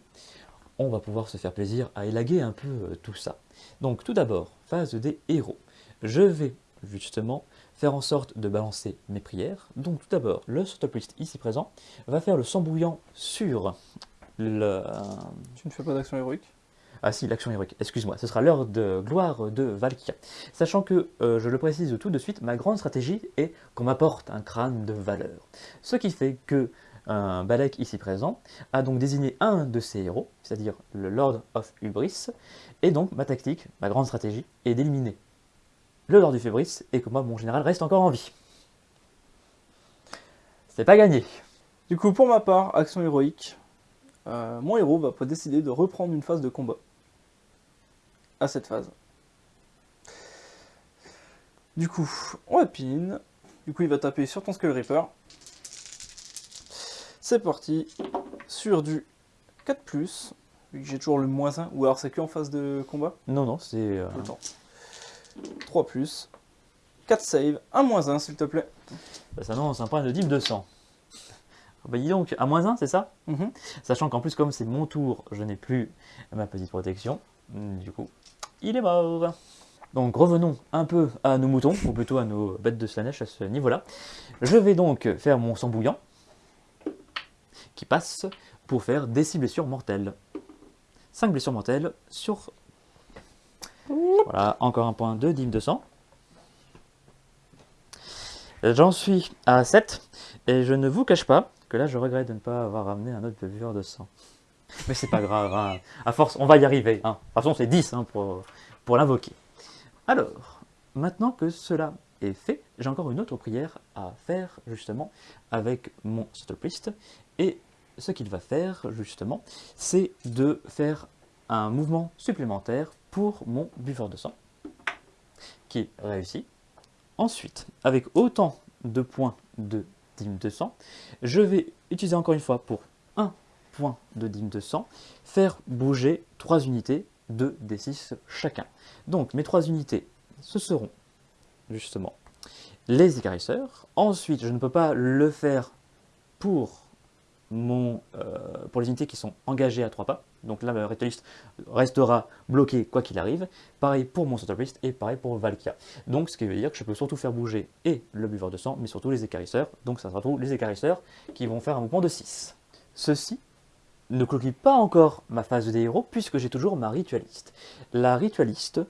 on va pouvoir se faire plaisir à élaguer un peu euh, tout ça. Donc tout d'abord, phase des héros. Je vais justement faire en sorte de balancer mes prières. Donc tout d'abord, le Sotoplist ici présent va faire le sang bouillant sur le, Tu ne fais pas d'action héroïque? Ah si, l'action héroïque, excuse-moi, ce sera l'heure de gloire de Valkyria. Sachant que, euh, je le précise tout de suite, ma grande stratégie est qu'on m'apporte un crâne de valeur. Ce qui fait que un Balek ici présent a donc désigné un de ses héros, c'est-à-dire le Lord of Hubris, et donc ma tactique, ma grande stratégie, est d'éliminer le Lord du Fébris et que moi, mon général, reste encore en vie. C'est pas gagné. Du coup, pour ma part, action héroïque, euh, mon héros va décider de reprendre une phase de combat à cette phase. Du coup, on va pin. Du coup, il va taper sur ton Skull Reaper. C'est parti. Sur du 4+, vu que j'ai toujours le moins 1. Ou alors c'est que en phase de combat Non, non, c'est... euh, Tout le temps. 3 4 save, 1 moins 1 s'il te plaît. bah, ça annonce un point de Dim 200. Ah Bah dis donc, à moins 1, c'est ça? Mhm. Sachant qu'en plus, comme c'est mon tour, je n'ai plus ma petite protection. Du coup, il est mort. Donc revenons un peu à nos moutons, ou plutôt à nos bêtes de Slanesh à ce niveau-là. Je vais donc faire mon sang bouillant, qui passe pour faire des 6 blessures mortelles. 5 blessures mortelles sur... Voilà, encore un point de Dim 200. J'en suis à 7, et je ne vous cache pas que là je regrette de ne pas avoir ramené un autre buveur de sang. Mais c'est pas grave, hein. à force on va y arriver. Hein. De toute façon c'est 10 hein, pour, l'invoquer. Alors, maintenant que cela est fait, j'ai encore une autre prière à faire justement avec mon Priest. Et ce qu'il va faire justement, c'est de faire un mouvement supplémentaire pour mon buveur de sang, qui réussit. Ensuite, avec autant de points de de sang, je vais utiliser encore une fois pour de dîme de sang, faire bouger 3 unités de D6 chacun. Donc mes 3 unités, ce seront justement les écarisseurs. Ensuite, je ne peux pas le faire pour, mon, euh, pour les unités qui sont engagées à 3 pas. Donc là, le ritualiste restera bloqué quoi qu'il arrive. Pareil pour mon Priest et pareil pour Valkia. Donc ce qui veut dire que je peux surtout faire bouger et le buveur de sang, mais surtout les écarisseurs. Donc ça sera tous les écarisseurs qui vont faire un mouvement de 6. Ceci ne clôture pas encore ma phase des héros puisque j'ai toujours ma ritualiste. La ritualiste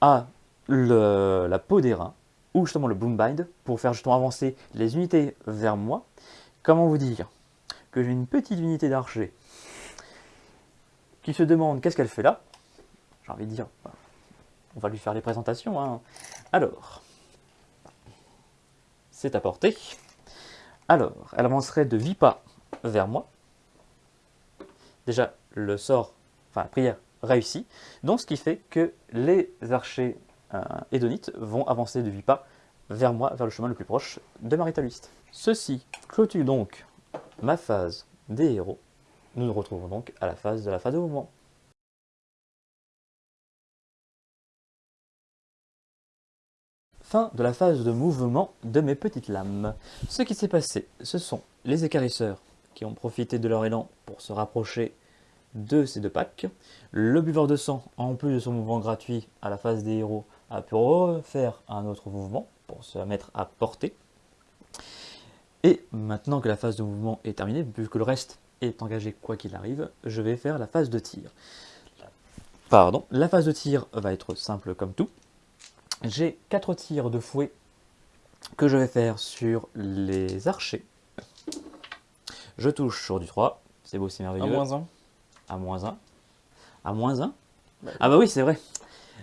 a la peau d'airain ou justement le Bloombind pour faire justement avancer les unités vers moi. Comment vous dire que j'ai une petite unité d'archer qui se demande qu'est-ce qu'elle fait là? J'ai envie de dire, bah, on va lui faire les présentations. hein. Alors, c'est à portée. Alors, elle avancerait de 8 pas vers moi. Déjà, le sort, enfin la prière réussit. Donc, ce qui fait que les archers euh, hédonites vont avancer de 8 pas vers moi, vers le chemin le plus proche de ma ritualiste. Ceci clôture donc ma phase des héros. Nous nous retrouvons donc à la phase de la phase de mouvement. Fin de la phase de mouvement de mes petites lames. Ce qui s'est passé, ce sont les écarisseurs qui ont profité de leur élan pour se rapprocher de ces deux packs. Le buveur de sang, en plus de son mouvement gratuit à la phase des héros, a pu refaire un autre mouvement pour se mettre à portée. Et maintenant que la phase de mouvement est terminée, vu que le reste est engagé quoi qu'il arrive, je vais faire la phase de tir. Pardon, la phase de tir va être simple comme tout. J'ai 4 tirs de fouet que je vais faire sur les archers. Je touche sur du 3, c'est beau, c'est merveilleux. moins 1. À moins 1. À moins 1 Ah bah oui, c'est vrai.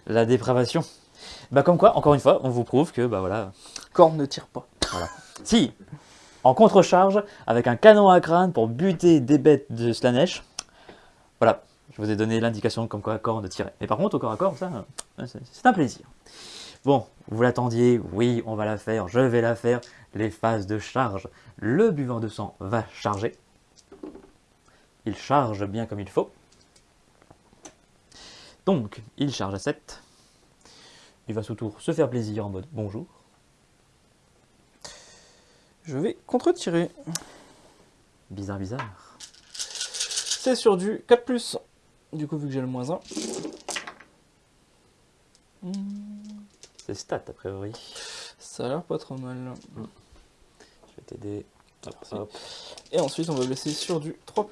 La dépravation. Bah comme quoi, encore une fois, on vous prouve que, bah voilà, Corne ne tire pas. si, en contre-charge, avec un canon à crâne pour buter des bêtes de Slanesh, voilà, je vous ai donné l'indication comme quoi à corps de tirer. Mais par contre, au corps à corps, ça, euh, c'est un plaisir. Bon, vous l'attendiez, oui, on va la faire, je vais la faire. Les phases de charge, le buveur de sang va charger. Il charge bien comme il faut. Donc, il charge à 7. Il va sous tour se faire plaisir en mode bonjour. Je vais contre-tirer. Bizarre, bizarre. C'est sur du 4+. Du coup, vu que j'ai le moins 1. C'est stat a priori. Ça a l'air pas trop mal. Je Hop. Et ensuite, on va blesser sur du 3+.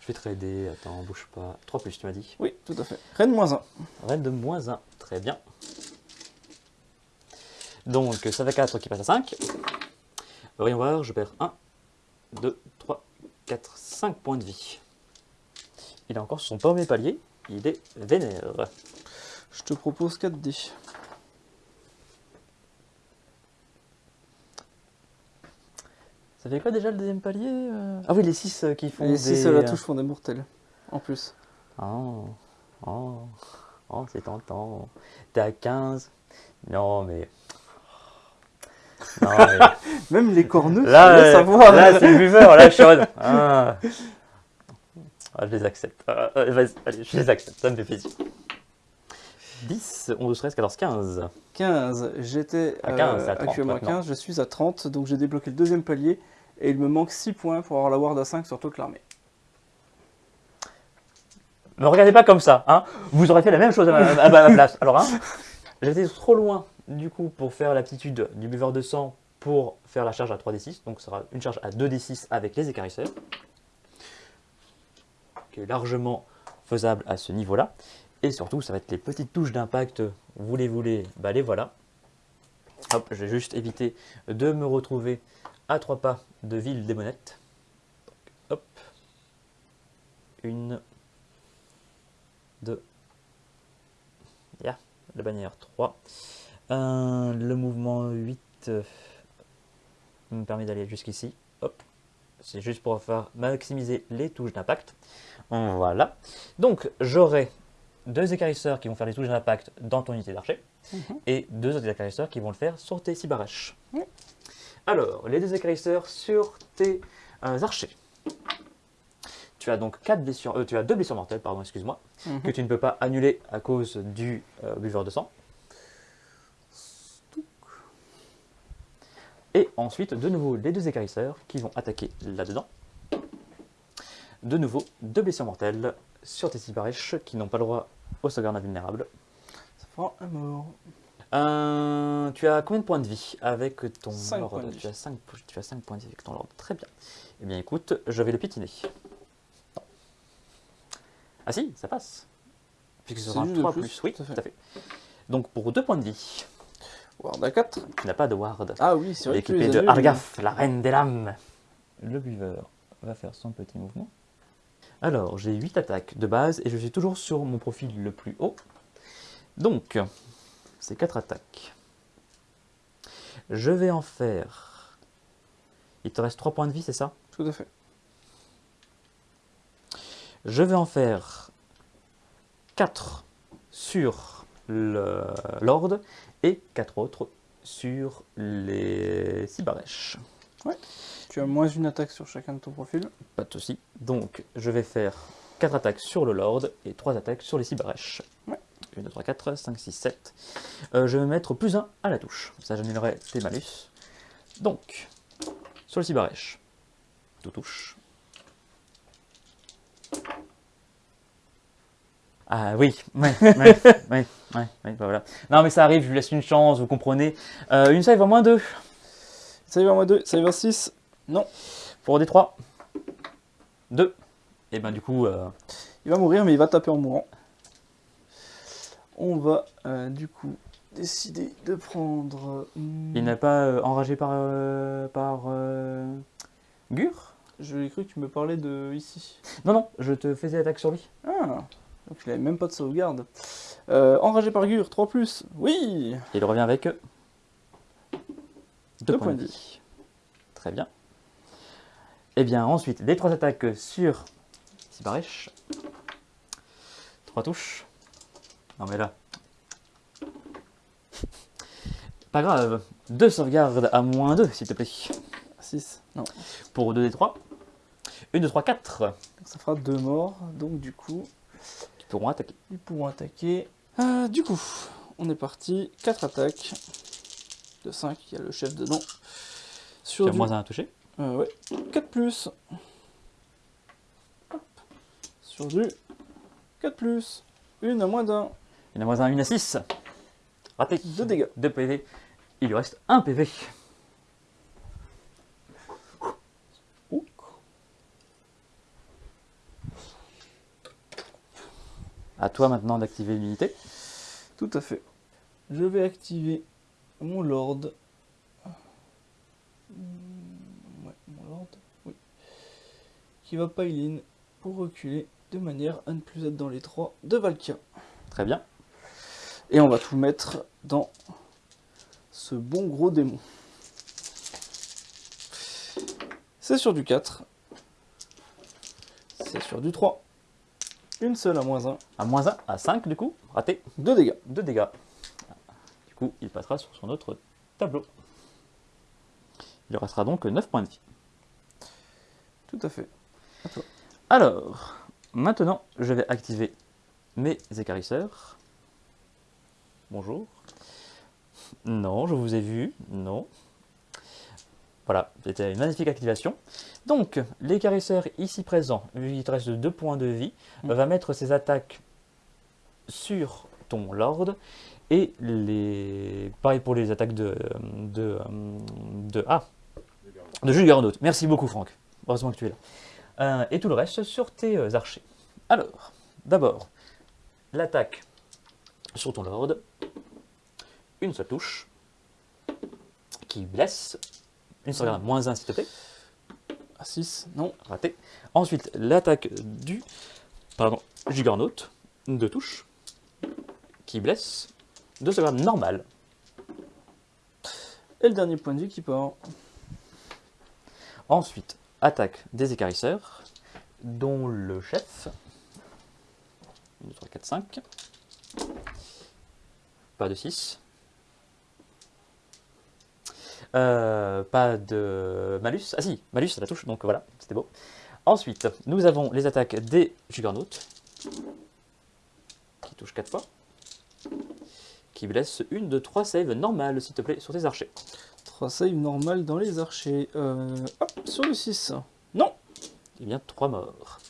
Je vais te aider. Attends, bouge pas. 3 plus, tu m'as dit. Oui, tout à fait. Reine moins 1. Reine de moins 1. Très bien. Donc, ça fait 4 qui passe à 5. Voyons voir, je perds 1, 2, 3, 4, 5 points de vie. Il a encore son premier palier. Il est vénère. Je te propose 4 dés. Ça fait quoi déjà le deuxième palier euh Ah oui, les 6 qui font Et des... si c'est la touche font des mortels. En plus. Oh, oh, oh c'est tentant. T'es à 15 Non, mais... Non, mais... Même les corneux, Là, tu euh, savoir. là c'est le buveur, là, mode, Ah. Ah, je les accepte. Ah, vas-y, allez, je les accepte, ça me fait plaisir. 10, 11, 13, 14, 15. 15, j'étais À 15, c'est à 30 actuellement à maintenant. 15, je suis à 30, donc j'ai débloqué le deuxième palier et il me manque 6 points pour avoir la ward à 5 sur toute l'armée. Me regardez pas comme ça, hein. Vous aurez fait la même chose à ma, à place. Alors, hein, j'étais trop loin, du coup, pour faire l'aptitude du buveur de sang pour faire la charge à 3d6. Donc, ce sera une charge à 2d6 avec les écarisseurs. Qui est largement faisable à ce niveau-là. Et surtout, ça va être les petites touches d'impact. Voulez-vous-les Bah, les voilà. Hop, je vais juste éviter de me retrouver à trois pas de ville démonette. Donc, hop. Une, 2. Ya, la bannière 3. Euh, le mouvement 8 euh, me permet d'aller jusqu'ici. Hop. C'est juste pour faire maximiser les touches d'impact. Voilà. Donc, j'aurai deux écarisseurs qui vont faire les touches d'impact dans ton unité d'archer. Et deux autres écarisseurs qui vont le faire sur tes. Ouais. Alors, les deux écarisseurs sur tes euh, archers. Tu as donc quatre blessures, euh, tu as deux blessures mortelles, pardon, excuse-moi, Mhm. que tu ne peux pas annuler à cause du euh, buveur de sang. Et ensuite, de nouveau, les deux écarisseurs qui vont attaquer là-dedans. De nouveau, deux blessures mortelles sur tes cibarèches qui n'ont pas le droit au sauvegarde invulnérable. Ça fera un mort. Euh, tu as combien de points de vie avec ton Cinq lord points de vie. tu as, 5, tu as 5 points de vie avec ton lord. Très bien. Eh bien écoute, je vais le piétiner. Non. Ah si, ça passe. Puisque ce sera un juste de 3 plus, plus. Oui, tout à fait. tout à fait. Donc pour 2 points de vie, Ward à 4. tu n'as pas de ward. Ah oui, c'est vrai que tu équipé de. Argaf, la reine des lames. Le buveur va faire son petit mouvement. Alors, j'ai 8 attaques de base et je suis toujours sur mon profil le plus haut. Donc, c'est 4 attaques. Je vais en faire... Il te reste 3 points de vie, c'est ça? Tout à fait. Je vais en faire 4 sur le Lord et 4 autres sur les Cibarèches. Tu as moins une attaque sur chacun de ton profil. Pas de souci. Donc, je vais faire 4 attaques sur le Lord et 3 attaques sur les Cibarèches. Ouais. 1, 2, 3, 4, 5, 6, 7. Euh, je vais mettre plus 1 à la touche. Ça, j'annulerai tes malus. Donc, sur le Cibarèche, tout touche. Ah oui, ouais, ouais, ouais, ouais, ouais, bah voilà. Non mais ça arrive, je lui laisse une chance, vous comprenez. Euh, une save en moins 2 Save à moins 2, save à 6. Non, pour des 3. 2. Et ben du coup, euh, il va mourir, mais il va taper en mourant. On va euh, du coup décider de prendre. hmm, il n'est pas euh, enragé par, euh, par euh, Gur? Je cru que tu me parlais de ici. Non, non, je te faisais attaque sur lui. Ah, donc il avait même pas de sauvegarde. Euh, enragé par Gur, 3 plus. Oui Il revient avec 2 Deux points de vie. Très bien. Et bien ensuite, les 3 attaques sur Sibarèche. 3 touches. Non mais là. Pas grave. 2 sauvegardes à moins 2, s'il te plaît. 6. Non. Pour 2 des 3. 1, 2, 3, 4. Donc ça fera 2 morts. Donc du coup, Qui pourront attaquer. ils pourront attaquer. Euh, du coup, on est parti. 4 attaques. De 5, il y a le chef dedans. Sur du... moins 1 à toucher. Euh, ouais. 4 plus. Hop. Sur du 4 plus. Une à moins d'un. En a moins 1, 1 à 6. Raté. 2 dégâts. 2 PV. Il lui reste 1 PV. À toi maintenant d'activer l'unité. Tout à fait. Je vais activer mon lord. Hmm, Ouais, mon lord. Oui. Qui va pile in pour reculer de manière à ne plus être dans les 3 de Valkia. Très bien. Et on va tout mettre dans ce bon gros démon. C'est sur du 4. C'est sur du 3. Une seule à moins 1. À moins 1, à 5 du coup, raté, 2 dégâts. 2 dégâts. Du coup, il passera sur son autre tableau. Il restera donc 9 points de vie. Tout à fait. Alors, maintenant, je vais activer mes écarisseurs. Bonjour. Non, je vous ai vu. Non. Voilà, c'était une magnifique activation. Donc, l'écarisseur ici présent, vu qu'il te reste 2 points de vie, Mm. va mettre ses attaques sur ton lord. Et les. Pareil pour les attaques de. de. de. Ah De Juggernaut. Merci beaucoup, Franck. Heureusement que tu es là. Euh, et tout le reste sur tes euh, archers. Alors, d'abord, l'attaque sur ton lord. Une seule touche. Qui blesse. Une seule garde, moins 1 s'il te plaît. À 6. Non. Raté. Ensuite, l'attaque du pardon, Juggernaut. Deux touches. Qui blesse. Deux sauvegardes normales. Et le dernier point de vie qui part. Ensuite, attaque des écarisseurs, dont le chef. 1, 2, 3, 4, 5. Pas de 6. Euh, pas de malus. Ah si, malus, ça la touche, donc voilà, c'était beau. Ensuite, nous avons les attaques des Juggernauts, qui touchent 4 fois, qui blessent une de 3 saves normales, s'il te plaît, sur tes archers. 3 save normal dans les archers. Euh, hop, sur le 6. Non. Eh bien, 3 morts.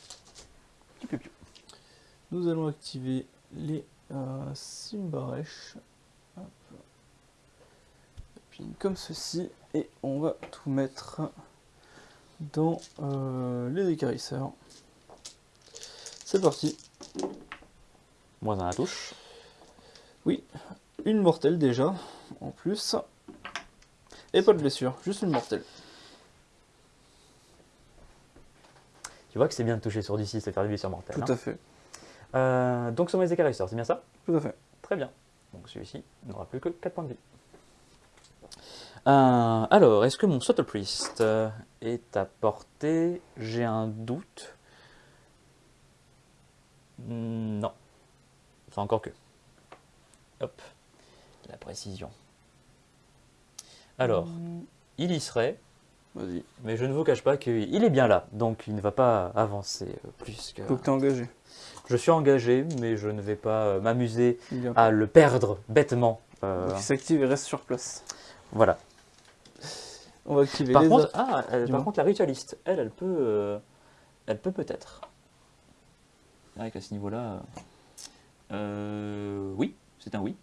Nous allons activer les euh. Puis comme ceci. Et on va tout mettre dans euh, les écarisseurs. C'est parti. Moins 1 à la touche. Une mortelle déjà, en plus. Et pas de blessure, juste une mortelle. Tu vois que c'est bien de toucher sur du 6 et faire du blessure mortelle. Tout hein. à fait. Euh, donc sur mes écarisseurs, c'est bien ça? Tout à fait. Très bien. Donc celui-ci n'aura plus que 4 points de vie. Euh, alors, est-ce que mon Subtle Priest euh, est à portée? J'ai un doute. Hmm, Non. Enfin, encore que. Hop. La précision. Alors, il y serait, mais je ne vous cache pas qu'il est bien là. Donc il ne va pas avancer euh, plus que... Faut que t'es engagé. Je suis engagé, mais je ne vais pas euh, m'amuser à le perdre bêtement. Euh, Donc il s'active et reste sur place. voilà. On va activer Par les contre, ah, elle- par contre, la ritualiste, elle, elle peut, euh, elle peut peut-être. C'est vrai qu'à ce niveau-là, euh, oui, c'est un oui.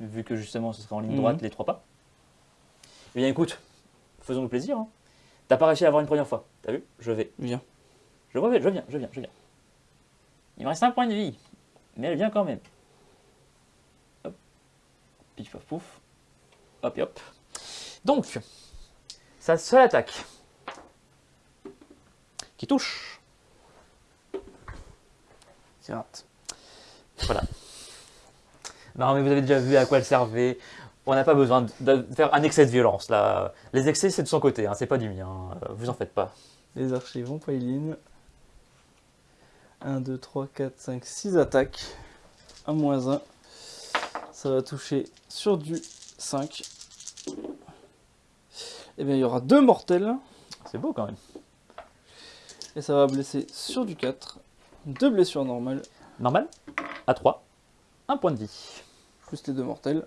Vu que justement, ce sera en ligne Mhm. droite les trois pas. Eh bien, écoute, faisons-nous plaisir. hein. T'as pas réussi à avoir une première fois, t'as vu? Je vais. Viens. Je reviens, je viens, je viens, je viens. Il me reste un point de vie, mais elle vient quand même. Hop. Pif paf pouf. Hop et hop. Donc, sa seule attaque qui touche. C'est rate. Voilà. Non, mais vous avez déjà vu à quoi elle servait. On n'a pas besoin de, faire un excès de violence là. Les excès, c'est de son côté, hein, c'est pas du mien. euh, Vous en faites pas. Les archers vont pile 1, 2, 3, 4, 5, 6 attaques. 1 moins 1. Ça va toucher sur du 5. Et bien il y aura deux mortels. C'est beau quand même. Et ça va blesser sur du 4. Deux blessures normales. Normal? À 3. Un point de vie. Plus les deux mortels.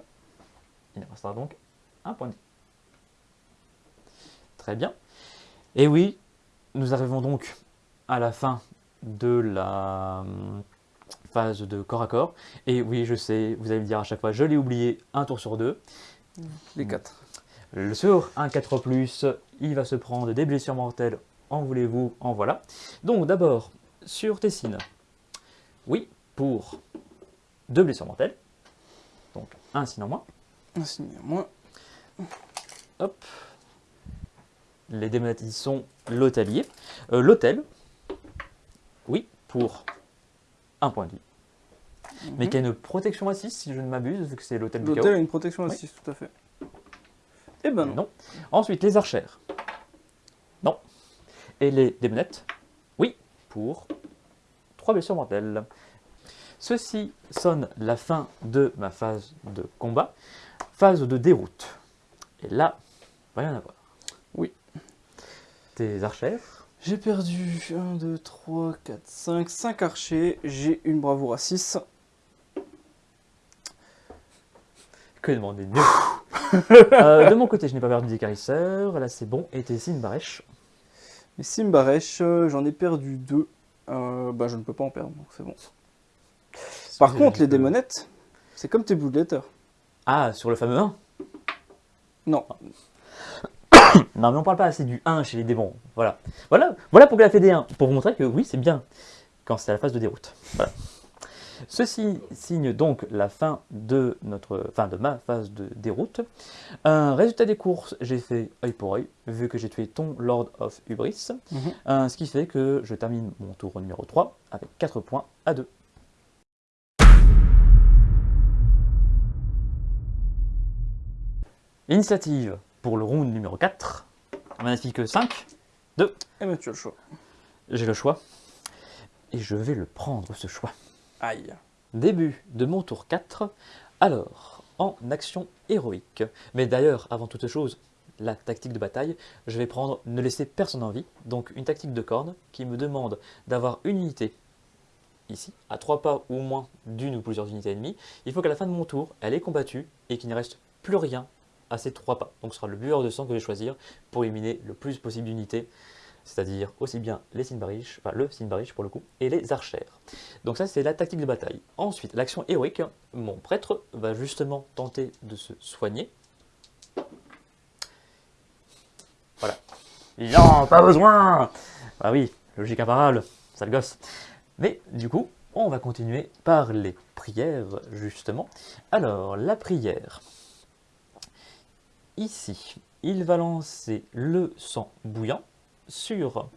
Il restera donc un point de vie. Très bien. Et oui, nous arrivons donc à la fin de la hum, phase de corps à corps. Et oui, je sais, vous allez me dire à chaque fois, je l'ai oublié, un tour sur deux. Les 4. Le sur un 4+, il va se prendre des blessures mortelles, en voulez-vous, en voilà. Donc d'abord, sur Tessine, oui, pour deux blessures mortelles, donc un sinon moins. Un signe à moins. Hop. Les dématisons l'hôtelier. Euh, L'hôtel, oui, pour un point de vie. mais Mhm. qui a une protection à 6 si je ne m'abuse, vu que c'est l'hôtel du chaos. L'hôtel a une protection à Oui. 6, tout à fait. Eh ben non. Non. Ensuite, les archères. Non. Et les démonettes. Oui, pour 3 blessures mortelles. Ceci sonne la fin de ma phase de combat, phase de déroute. Et là, rien à voir. Oui. Tes archères. J'ai perdu 1, 2, 3, 4, 5, 5 archers. J'ai une bravoure à 6. Que demander de mieux Euh, De mon côté, je n'ai pas perdu des carisseurs. Là, c'est bon. Et tes Sinbarèche. Les Simbaresh, euh, j'en ai perdu 2. bah, je ne peux pas en perdre, donc c'est bon. Par contre, les démonettes, c'est comme tes Blue Letter. Ah, sur le fameux 1 Non, Non, mais on parle pas assez du 1 chez les démons. Voilà. Voilà, voilà pourquoi elle a fait des 1. Pour vous montrer que oui, c'est bien quand c'est à la phase de déroute. Voilà. Ceci signe donc la fin de, notre, fin de ma phase de déroute. Un résultat des courses, j'ai fait œil pour œil, vu que j'ai tué ton Lord of Hubris. Mhm. Euh, ce qui fait que je termine mon tour numéro 3 avec 4 points à 2. Initiative pour le round numéro 4. Magnifique 5. et ben tu as le choix. J'ai le choix. Et je vais le prendre, ce choix. Aïe. Début de mon tour 4. Alors, en action héroïque. Mais d'ailleurs, avant toute chose, la tactique de bataille, je vais prendre ne laisser personne en vie. Donc une tactique de corne qui me demande d'avoir une unité ici, à trois pas ou moins d'une ou plusieurs unités ennemies. Il faut qu'à la fin de mon tour, elle ait combattu et qu'il ne reste plus rien à ces trois pas. Donc ce sera le buveur de sang que je vais choisir pour éliminer le plus possible d'unités, c'est-à-dire aussi bien les Sinbarish, enfin le Sinbarish pour le coup, et les archères. Donc ça c'est la tactique de bataille. Ensuite, l'action héroïque, mon prêtre va justement tenter de se soigner. Voilà. Non, pas besoin Ah oui, logique imparable, sale gosse. Mais du coup, on va continuer par les prières, justement. Alors, la prière. Ici, il va lancer le sang bouillant sur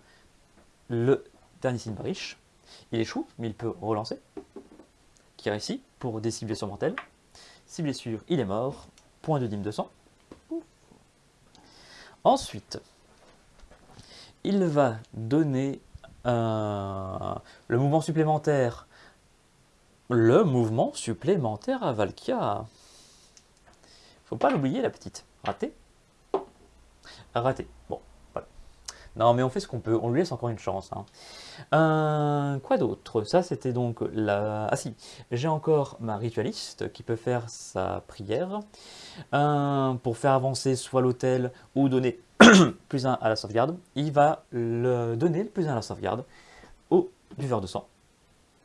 le dernier Sinbarish. Il échoue, mais il peut relancer. Qui réussit pour des 6 blessures mortelles. 6 blessures, il est mort. Point de dîme de sang. Ensuite, il va donner le mouvement supplémentaire. Le mouvement supplémentaire à Valkia. Faut pas l'oublier, la petite. Raté Raté. Bon, voilà. Non, mais on fait ce qu'on peut. On lui laisse encore une chance. hein. Euh, quoi d'autre? Ça, c'était donc la... Ah si, j'ai encore ma ritualiste qui peut faire sa prière euh, pour faire avancer soit l'hôtel ou donner plus 1 à la sauvegarde. Il va le donner le plus 1 à la sauvegarde au buveur de sang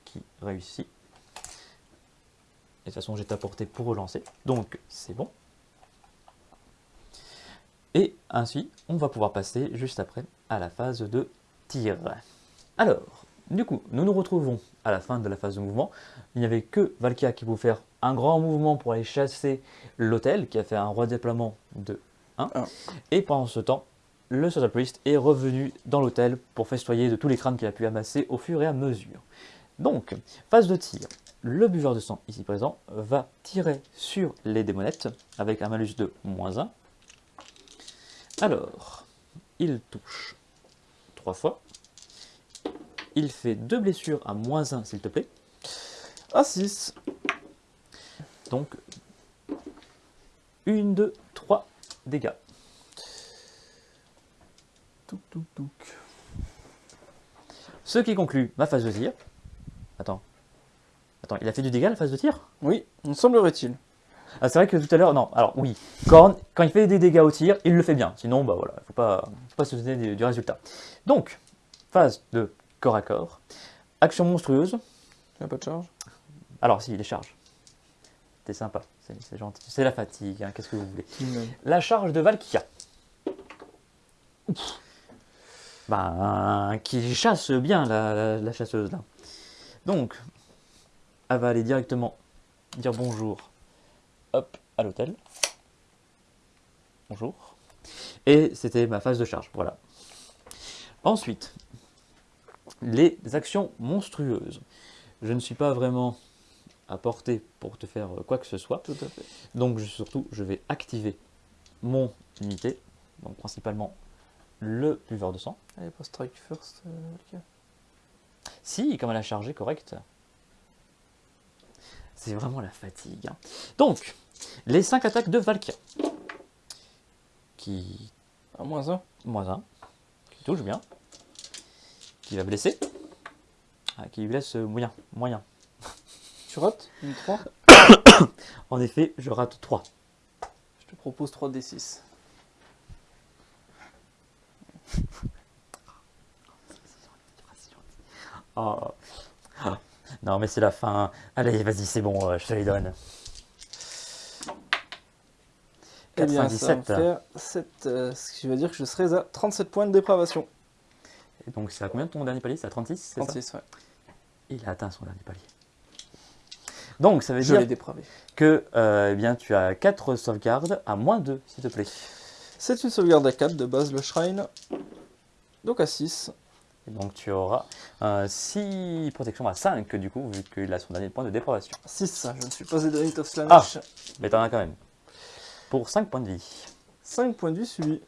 qui réussit. De toute façon, j'ai apporté pour relancer, donc c'est bon. Et ainsi, on va pouvoir passer juste après à la phase de tir. Alors, du coup, nous nous retrouvons à la fin de la phase de mouvement. Il n'y avait que Valkia qui pouvait faire un grand mouvement pour aller chasser l'hôtel, qui a fait un roi déploiement de 1. Un. Et pendant ce temps, le Social Priest est revenu dans l'hôtel pour festoyer de tous les crânes qu'il a pu amasser au fur et à mesure. Donc, phase de tir. Le buveur de sang ici présent va tirer sur les démonettes avec un malus de moins 1. Alors, il touche 3 fois. Il fait deux blessures à moins 1 s'il te plaît. À 6. Donc, 1, 2, 3 dégâts. Touc, touc, touc. Ce qui conclut ma phase de tir. Attends. Attends, il a fait du dégât la phase de tir? Oui, il semblerait-il. Ah, c'est vrai que tout à l'heure, non, alors oui, Korn, quand il fait des dégâts au tir, il le fait bien. Sinon, bah voilà, il faut pas, faut pas se donner du, du résultat. Donc, phase de corps à corps. Action monstrueuse. Il n'y a pas de charge. Alors, si, les charges. T'es sympa, c'est c'est gentil. C'est la fatigue, hein, qu'est-ce que vous voulez. La charge de Valkyria. Ouf. Ben, qui chasse bien la, la- la chasseuse là. Donc, elle va aller directement dire bonjour hop, à l'hôtel. Bonjour. Et c'était ma phase de charge, voilà. Ensuite, les actions monstrueuses. Je ne suis pas vraiment à portée pour te faire euh, quoi que ce soit. Tout à fait. Donc je- surtout, je vais activer mon unité, donc principalement le buveur de sang. Allez, pas strike first. euh. Si, comme elle a chargé, correct. C'est vraiment la fatigue. hein. Donc, les 5 attaques de Valkyrie. Qui. À moins 1. Moins 1. Qui touche bien. Qui va blesser. Ah, qui lui laisse euh, moyen. Moyen. Tu rates Une 3. En effet, je rate 3. Je te propose 3d6. Oh. Ah. Non, mais c'est la fin. Allez, vas-y, c'est bon, euh, je te les donne. Eh bien, ça me 97. faire 7, euh, ce qui veut dire que je serai à 37 points de dépravation. Et donc, c'est à combien de ton dernier palier? C'est à 36 c'est ça? 36, ouais. Il a atteint son dernier palier. Donc, ça veut Je dire dépravé. que euh, eh bien, tu as 4 sauvegardes à moins 2, s'il te plaît. C'est une sauvegarde à 4 de base, le shrine. Donc à 6. Et donc, tu auras 6 protections à 5, du coup, vu qu'il a son dernier point de dépravation. 6, je ne suis pas Edonit of Slanesh. Mais t'en as quand même. Pour 5 points de vie. 5 points de vie, celui.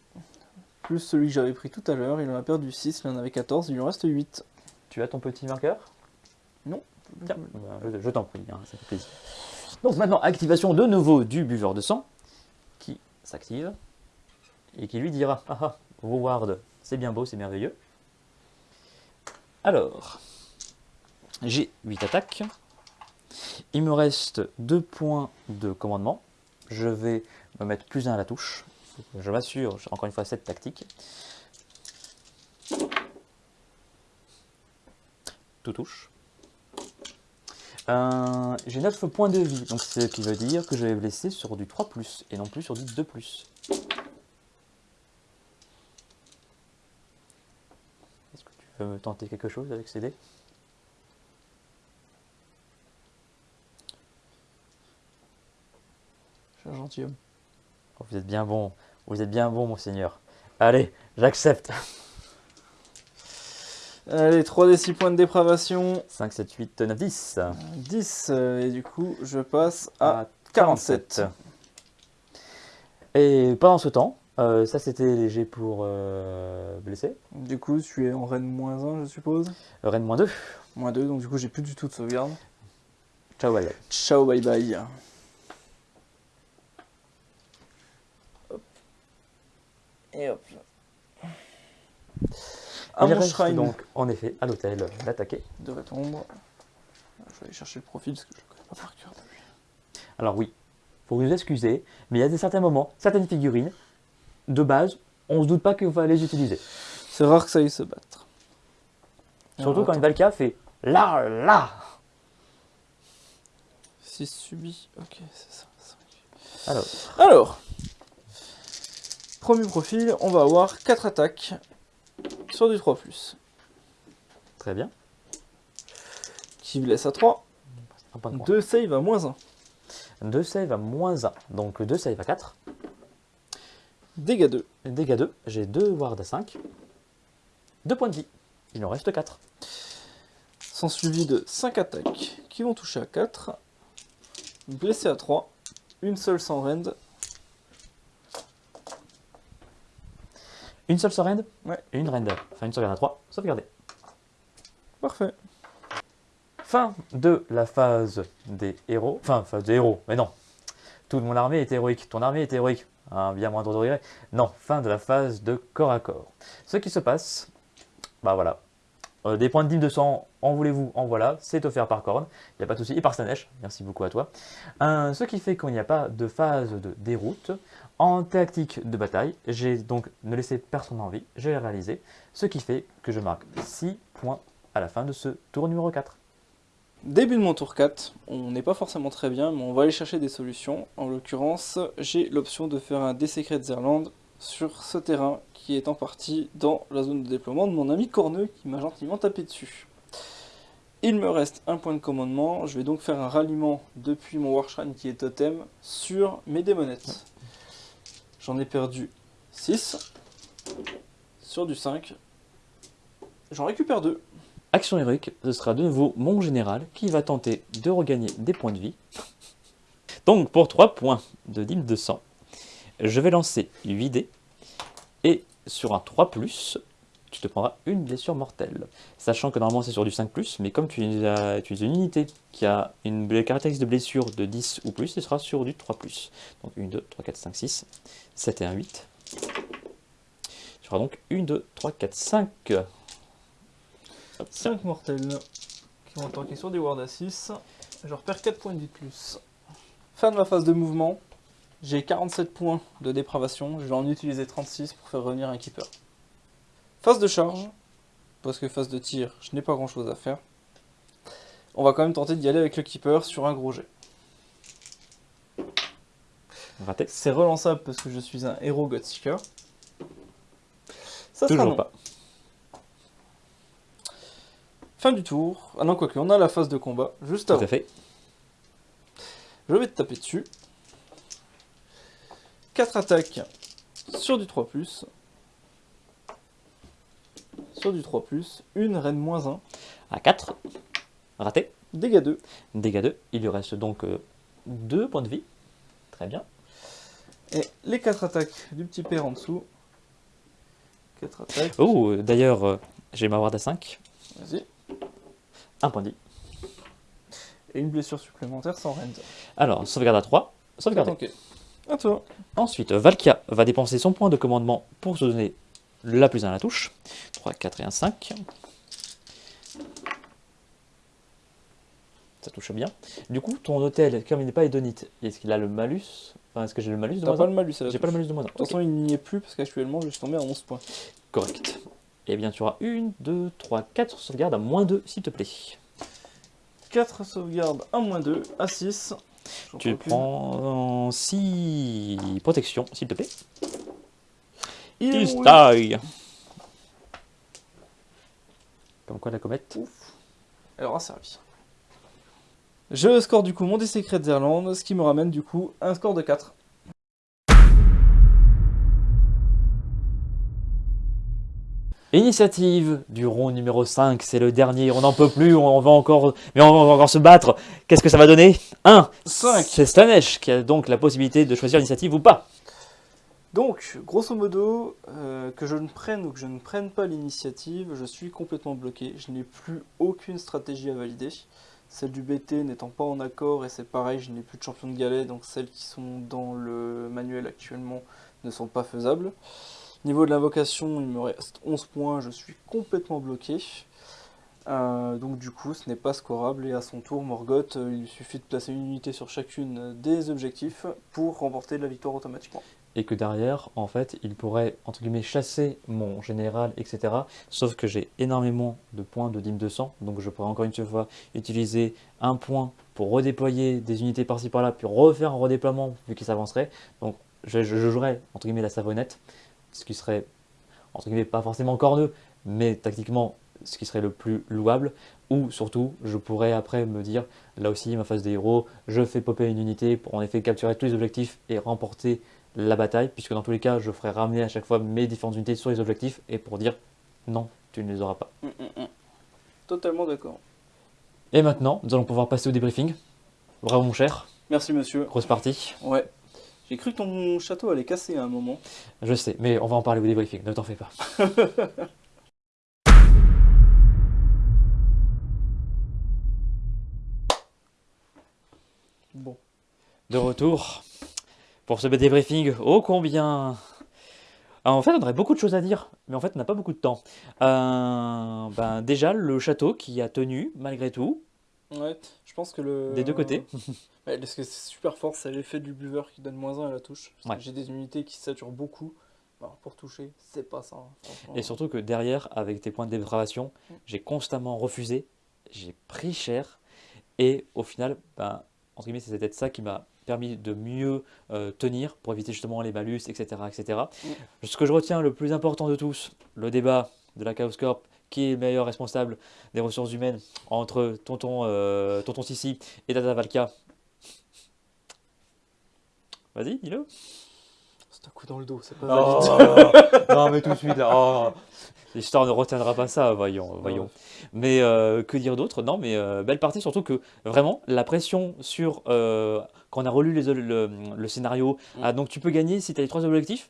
Plus celui que j'avais pris tout à l'heure, il en a perdu 6, il en avait 14, il lui en reste 8. Tu as ton petit marqueur Non. Tiens, bah, je, je t'en prie, hein, ça fait plaisir. Donc maintenant, activation de nouveau du buveur de sang, qui s'active, et qui lui dira, ah ah, Ward, c'est bien beau, c'est merveilleux. Alors, j'ai 8 attaques, il me reste 2 points de commandement, je vais me mettre plus 1 à la touche, je m'assure, encore une fois cette tactique. Tout touche. Euh, j'ai 9 points de vie, donc ce qui veut dire que je vais blesser sur du 3 ⁇ et non plus sur du 2 ⁇ Est-ce que tu veux me tenter quelque chose avec ces dés? Je suis un gentilhomme. Oh, Vous êtes bien bon, vous êtes bien bon, monseigneur. Allez, j'accepte. Allez, 3d6 points de dépravation. 5, 7, 8, 9, 10. 10, euh, et du coup, je passe à À 47. Et pendant ce temps, euh, ça c'était léger pour euh, blesser. Du coup, tu es en reine moins 1, je suppose. Rennes moins 2. Moins 2, donc du coup, j'ai plus du tout de sauvegarde. Ciao, bye bye. Ciao, bye bye. Et hop. À Il mon reste shrine donc en effet à l'hôtel d'attaquer. de répondre. Je vais aller chercher le profil parce que je ne connais pas par cœur. Alors oui, faut nous excuser, mais il y a des certains moments, certaines figurines, de base, on se doute pas qu'il va les utiliser. C'est rare que ça aille se battre. Surtout Alors, quand une Valka fait là, là. 6 subis, ok, c'est ça. ça. Alors, Alors, premier profil, on va avoir 4 attaques sur du 3+, très bien. qui laisse à 3, Un point de croix. 2 save à moins 1, 2 save à moins 1, donc 2 save à 4. dégâts 2, Dégâts 2, j'ai 2 wards à 5. 2 points de vie, il en reste 4. sont suivis de 5 attaques qui vont toucher à 4, blessé à 3, une seule sans rend, Une seule surrend Ouais. Et une rend. Enfin, une sauvegarde à 3, sauvegardée. parfait. Fin de la phase des héros. Enfin, phase des héros, mais non. Toute mon armée est héroïque. Ton armée est héroïque. Un bien moindre degré. Non, fin de la phase de corps à corps. Ce qui se passe, bah voilà. Euh, des points de dîme de sang, en voulez-vous, en voilà. C'est offert par Korn. Il n'y a pas de souci. Et par Slanesh. Merci beaucoup à toi. Euh, ce qui fait qu'il n'y a pas de phase de déroute. En tactique de bataille, j'ai donc ne laissé personne en vie. Je l'ai réalisé. Ce qui fait que je marque 6 points à la fin de ce tour numéro 4. Début de mon tour 4, on n'est pas forcément très bien, mais on va aller chercher des solutions. En l'occurrence, j'ai l'option de faire un Desecret Zerland sur ce terrain qui est en partie dans la zone de déploiement de mon ami Corneux qui m'a gentiment tapé dessus. Il me reste un point de commandement, je vais donc faire un ralliement depuis mon Warshrine qui est totem sur mes démonettes. J'en ai perdu 6 sur du 5. J'en récupère 2. Action héroïque, ce sera de nouveau mon général qui va tenter de regagner des points de vie. Donc pour 3 points de dîme de sang, je vais lancer 8 dés et sur un 3+, tu te prendras une blessure mortelle. Sachant que normalement c'est sur du 5+, mais comme tu as une unité qui a une caractéristique de blessure de 10 ou plus, ce sera sur du 3+. Donc 1, 2, 3, 4, 5, 6, 7 et 1, 8. Tu feras donc 1, 2, 3, 4, 5. 5 mortels qui vont attaquer sur des wards à 6. Je repère 4 points de vie de plus. Fin de ma phase de mouvement. J'ai 47 points de dépravation. Je vais en utiliser 36 pour faire revenir un keeper. Phase de charge. Parce que phase de tir, je n'ai pas grand chose à faire. On va quand même tenter d'y aller avec le keeper sur un gros jet. Raté. C'est relançable parce que je suis un héros Godseeker. Ça sera Toujours non. pas. Fin du tour. Ah non, quoique, on a la phase de combat juste Tout avant. à fait. Je vais te taper dessus. 4 attaques sur du 3+. Sur du 3+. Une reine moins 1. À 4. Raté. Dégâts 2. Dégâts 2. Il lui reste donc 2 points de vie. Très bien. Et les 4 attaques du petit père en dessous. 4 attaques. Oh, euh, d'ailleurs, euh, j'ai ma ward à 5. Vas-y. Un point de vie. Et une blessure supplémentaire sans rend. Alors, sauvegarde à 3. Sauvegarde. Ok. À toi. Ensuite, Valkia va dépenser son point de commandement pour se donner la plus 1 à la touche. 3, 4 et 1, 5. Ça touche bien. Du coup, ton hôtel, comme il n'est pas hédonite, est-ce qu'il a le malus? Enfin, est-ce que j'ai le malus de moins pas 1 le malus J'ai pas le malus de moins 1. De toute façon, il n'y est plus parce qu'actuellement, je suis tombé à 11 points. Correct. Eh bien, tu auras 1, 2, 3, 4 sauvegardes à moins 2, s'il te plaît. 4 sauvegardes à moins 2, à 6. J'en Tu prends prends 6 protections, s'il te plaît. Comme quoi la comète Elle aura servi. Je score du coup mon dé secret d'Irlande, ce qui me ramène du coup un score de 4. Initiative du rond numéro 5, c'est le dernier, on n'en peut plus, on va encore, mais on va encore se battre. Qu'est-ce que ça va donner? 1. 5. C'est Slanesh qui a donc la possibilité de choisir l'initiative ou pas. Donc, grosso modo, euh, que je ne prenne ou que je ne prenne pas l'initiative, je suis complètement bloqué. Je n'ai plus aucune stratégie à valider. Celle du BT n'étant pas en accord, et c'est pareil, je n'ai plus de champion de galet, donc celles qui sont dans le manuel actuellement ne sont pas faisables. Niveau de l'invocation, il me reste 11 points, je suis complètement bloqué. Euh, donc du coup, ce n'est pas scorable, et à son tour, Morgoth, euh, il suffit de placer une unité sur chacune des objectifs pour remporter la victoire automatiquement. Et que derrière, en fait, il pourrait, entre guillemets, chasser mon général, etc. Sauf que j'ai énormément de points de dîme de sang, donc je pourrais encore une fois utiliser un point pour redéployer des unités par-ci par-là, puis refaire un redéploiement vu qu'il s'avancerait. Donc je jouerais, entre guillemets, la savonnette, ce qui serait, entre guillemets, pas forcément corneux, mais tactiquement, ce qui serait le plus louable. Ou surtout, je pourrais après me dire, là aussi, ma phase des héros, je fais popper une unité pour en effet capturer tous les objectifs et remporter la bataille, puisque dans tous les cas, je ferai ramener à chaque fois mes différentes unités sur les objectifs, et pour dire, non, tu ne les auras pas. Totalement d'accord. Et maintenant, nous allons pouvoir passer au débriefing. Bravo mon cher, Merci monsieur. grosse partie. Ouais. J'ai cru que ton château allait casser à un moment. Je sais, mais on va en parler au débriefing, ne t'en fais pas. Bon. De retour pour ce débriefing, oh combien Alors, En fait, on aurait beaucoup de choses à dire, mais en fait, on n'a pas beaucoup de temps. Euh, ben, déjà, le château qui a tenu, malgré tout, Ouais, je pense que le. des deux côtés. Ouais, parce que c'est super fort, c'est l'effet du buveur qui donne moins 1 à la touche. Ouais. J'ai des unités qui saturent beaucoup. Alors, pour toucher, c'est pas ça. hein. Et surtout que derrière, avec tes points de dépravation, j'ai constamment refusé, j'ai pris cher, et au final, ben, entre guillemets, c'est peut-être ça qui m'a permis de mieux euh, tenir pour éviter justement les malus, etc. etc. Ce que je retiens le plus important de tous, le débat de la Chaos Corp, qui est le meilleur responsable des ressources humaines entre Tonton, euh, Tonton Sissi et Tata Valka. Vas-y, dis-le. C'est un coup dans le dos, c'est pas Oh, non, mais tout de suite, là. oh. L'histoire ne retiendra pas ça, voyons. voyons. Mais euh, que dire d'autre? Non, mais euh, belle partie, surtout que vraiment, la pression sur. euh, quand on a relu les, le, le scénario, Mm. ah, donc tu peux gagner si tu as les trois objectifs?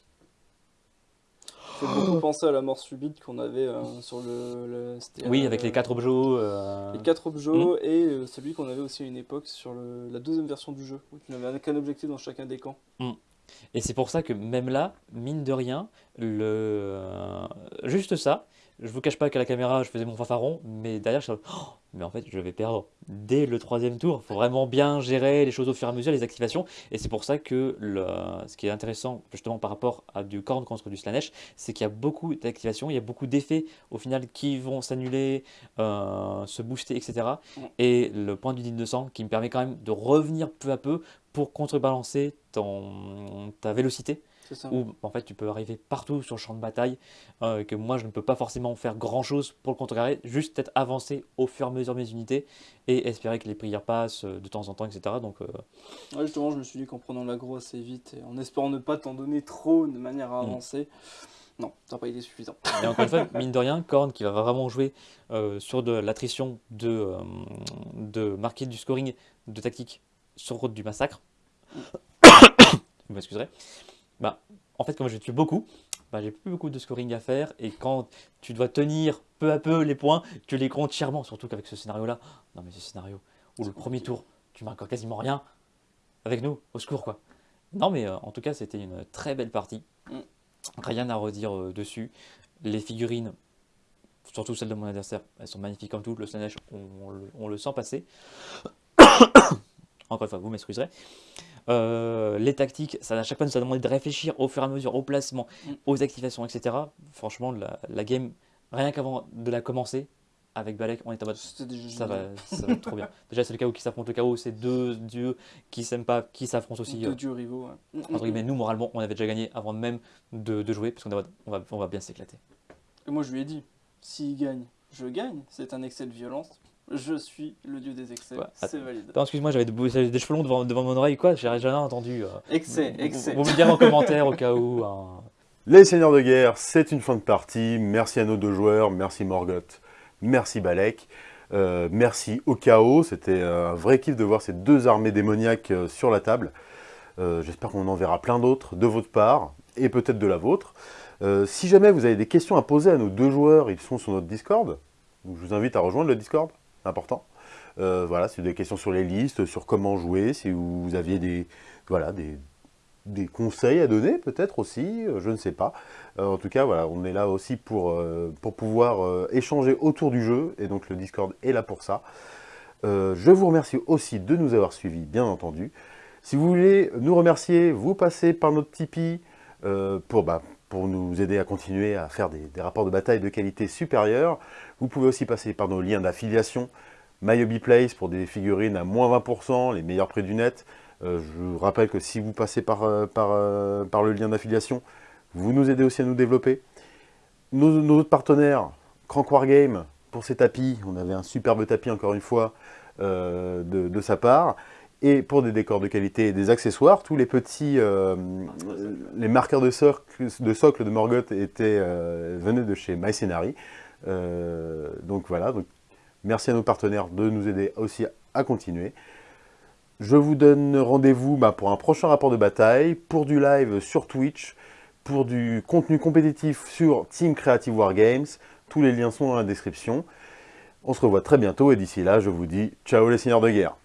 Fait beaucoup penser à la mort subite qu'on avait euh, sur le. Oui, euh, avec les quatre objets. euh, Les quatre objets et euh, celui qu'on avait aussi à une époque sur le- la deuxième version du jeu, où tu n'avais qu'un objectif dans chacun des camps. Et c'est pour ça que même là, mine de rien, le... euh, juste ça, je vous cache pas qu'à la caméra, je faisais mon fanfaron, mais derrière, je suis Oh, mais en fait, je vais perdre dès le troisième tour. Il faut vraiment bien gérer les choses au fur et à mesure, les activations. Et c'est pour ça que le... ce qui est intéressant, justement, par rapport à du corn contre du Slanesh, c'est qu'il y a beaucoup d'activations, il y a beaucoup d'effets, au final, qui vont s'annuler, euh, se booster, etc. Et le point du digne de sang qui me permet quand même de revenir peu à peu pour contrebalancer ton, ta vélocité, ça. où en fait tu peux arriver partout sur le champ de bataille, euh, que moi je ne peux pas forcément faire grand chose pour le contrecarrer, juste peut-être avancer au fur et à mesure de mes unités et espérer que les prières passent euh, de temps en temps, etc. Donc euh, Ouais, justement, je me suis dit qu'en prenant l'aggro assez vite et en espérant ne pas t'en donner trop de manière à Mm. avancer, non, ça n'a pas été suffisant. Et encore une fois, mine de rien, Korn qui va vraiment jouer euh, sur de l'attrition de, de marquer du scoring de tactique sur route du massacre. Vous m'excuserez. Bah, en fait, comme je tue beaucoup, bah, j'ai plus beaucoup de scoring à faire. Et quand tu dois tenir peu à peu les points, tu les comptes chèrement. Surtout qu'avec ce scénario-là, non mais ce scénario où le premier tour, tu marques quasiment rien avec nous, au secours quoi. Non mais euh, en tout cas, c'était une très belle partie. Rien à redire euh, dessus. Les figurines, surtout celles de mon adversaire, elles sont magnifiques comme tout. Le le- on le sent passer. Encore une fois, vous m'excuserez. Euh, les tactiques, ça, à chaque fois, nous a demandé de réfléchir au fur et à mesure au placement, Mm. aux activations, etc. Franchement, la, la game, rien qu'avant de la commencer, avec Balek, on est en mode ça va, ça va être trop bien. Déjà, c'est le chaos qui s'affronte le chaos, c'est deux dieux qui s'aiment pas, qui s'affrontent aussi. Deux euh, dieux rivaux. ouais. Entre guillemets, nous, moralement, on avait déjà gagné avant même de, de jouer, parce qu'on on va, on va bien s'éclater. Et moi, je lui ai dit, s'il gagne, je gagne. C'est un excès de violence. Je suis le dieu des excès. Ouais, c'est valide. Attends, excuse-moi, j'avais des, des cheveux longs devant, devant mon oreille, quoi, j'ai jamais entendu. euh. Excès, excès. Vous, vous me direz en commentaire au cas où. hein. Les seigneurs de guerre, c'est une fin de partie. Merci à nos deux joueurs, merci Morgoth, merci Balek, euh, merci au chaos. C'était un vrai kiff de voir ces deux armées démoniaques euh, sur la table. Euh, J'espère qu'on en verra plein d'autres de votre part et peut-être de la vôtre. Euh, si jamais vous avez des questions à poser à nos deux joueurs, ils sont sur notre Discord. Donc, je vous invite à rejoindre le Discord, important. Euh, voilà, avez des questions sur les listes, sur comment jouer, si vous aviez des, voilà, des, conseils à donner peut-être aussi, euh, je ne sais pas. Euh, en tout cas, voilà, on est là aussi pour, pour pouvoir échanger autour du jeu, et donc le Discord est là pour ça. Je vous remercie aussi de nous avoir suivis, bien entendu. Si vous voulez nous remercier, vous passez par notre Tipeee pour, bah, pour nous aider à continuer à faire des, rapports de bataille de qualité supérieure. Vous pouvez aussi passer par nos liens d'affiliation. MyHobbyPlace pour des figurines à moins 20%, les meilleurs prix du net. Euh, je vous rappelle que si vous passez par, euh, euh, par le lien d'affiliation, vous nous aidez aussi à nous développer. Nos, autres partenaires, Crank Wargame, pour ses tapis, on avait un superbe tapis encore une fois de sa part. Et pour des décors de qualité et des accessoires, tous les petits, euh, les marqueurs de socle de, Morgoth étaient, euh, venaient de chez MyScenary. Euh, donc voilà, donc, merci à nos partenaires de nous aider aussi à continuer. Je vous donne rendez-vous bah, pour un prochain rapport de bataille, pour du live sur Twitch, pour du contenu compétitif sur Team Creative Wargames. Tous les liens sont dans la description. On se revoit très bientôt et d'ici là, je vous dis ciao les seigneurs de guerre.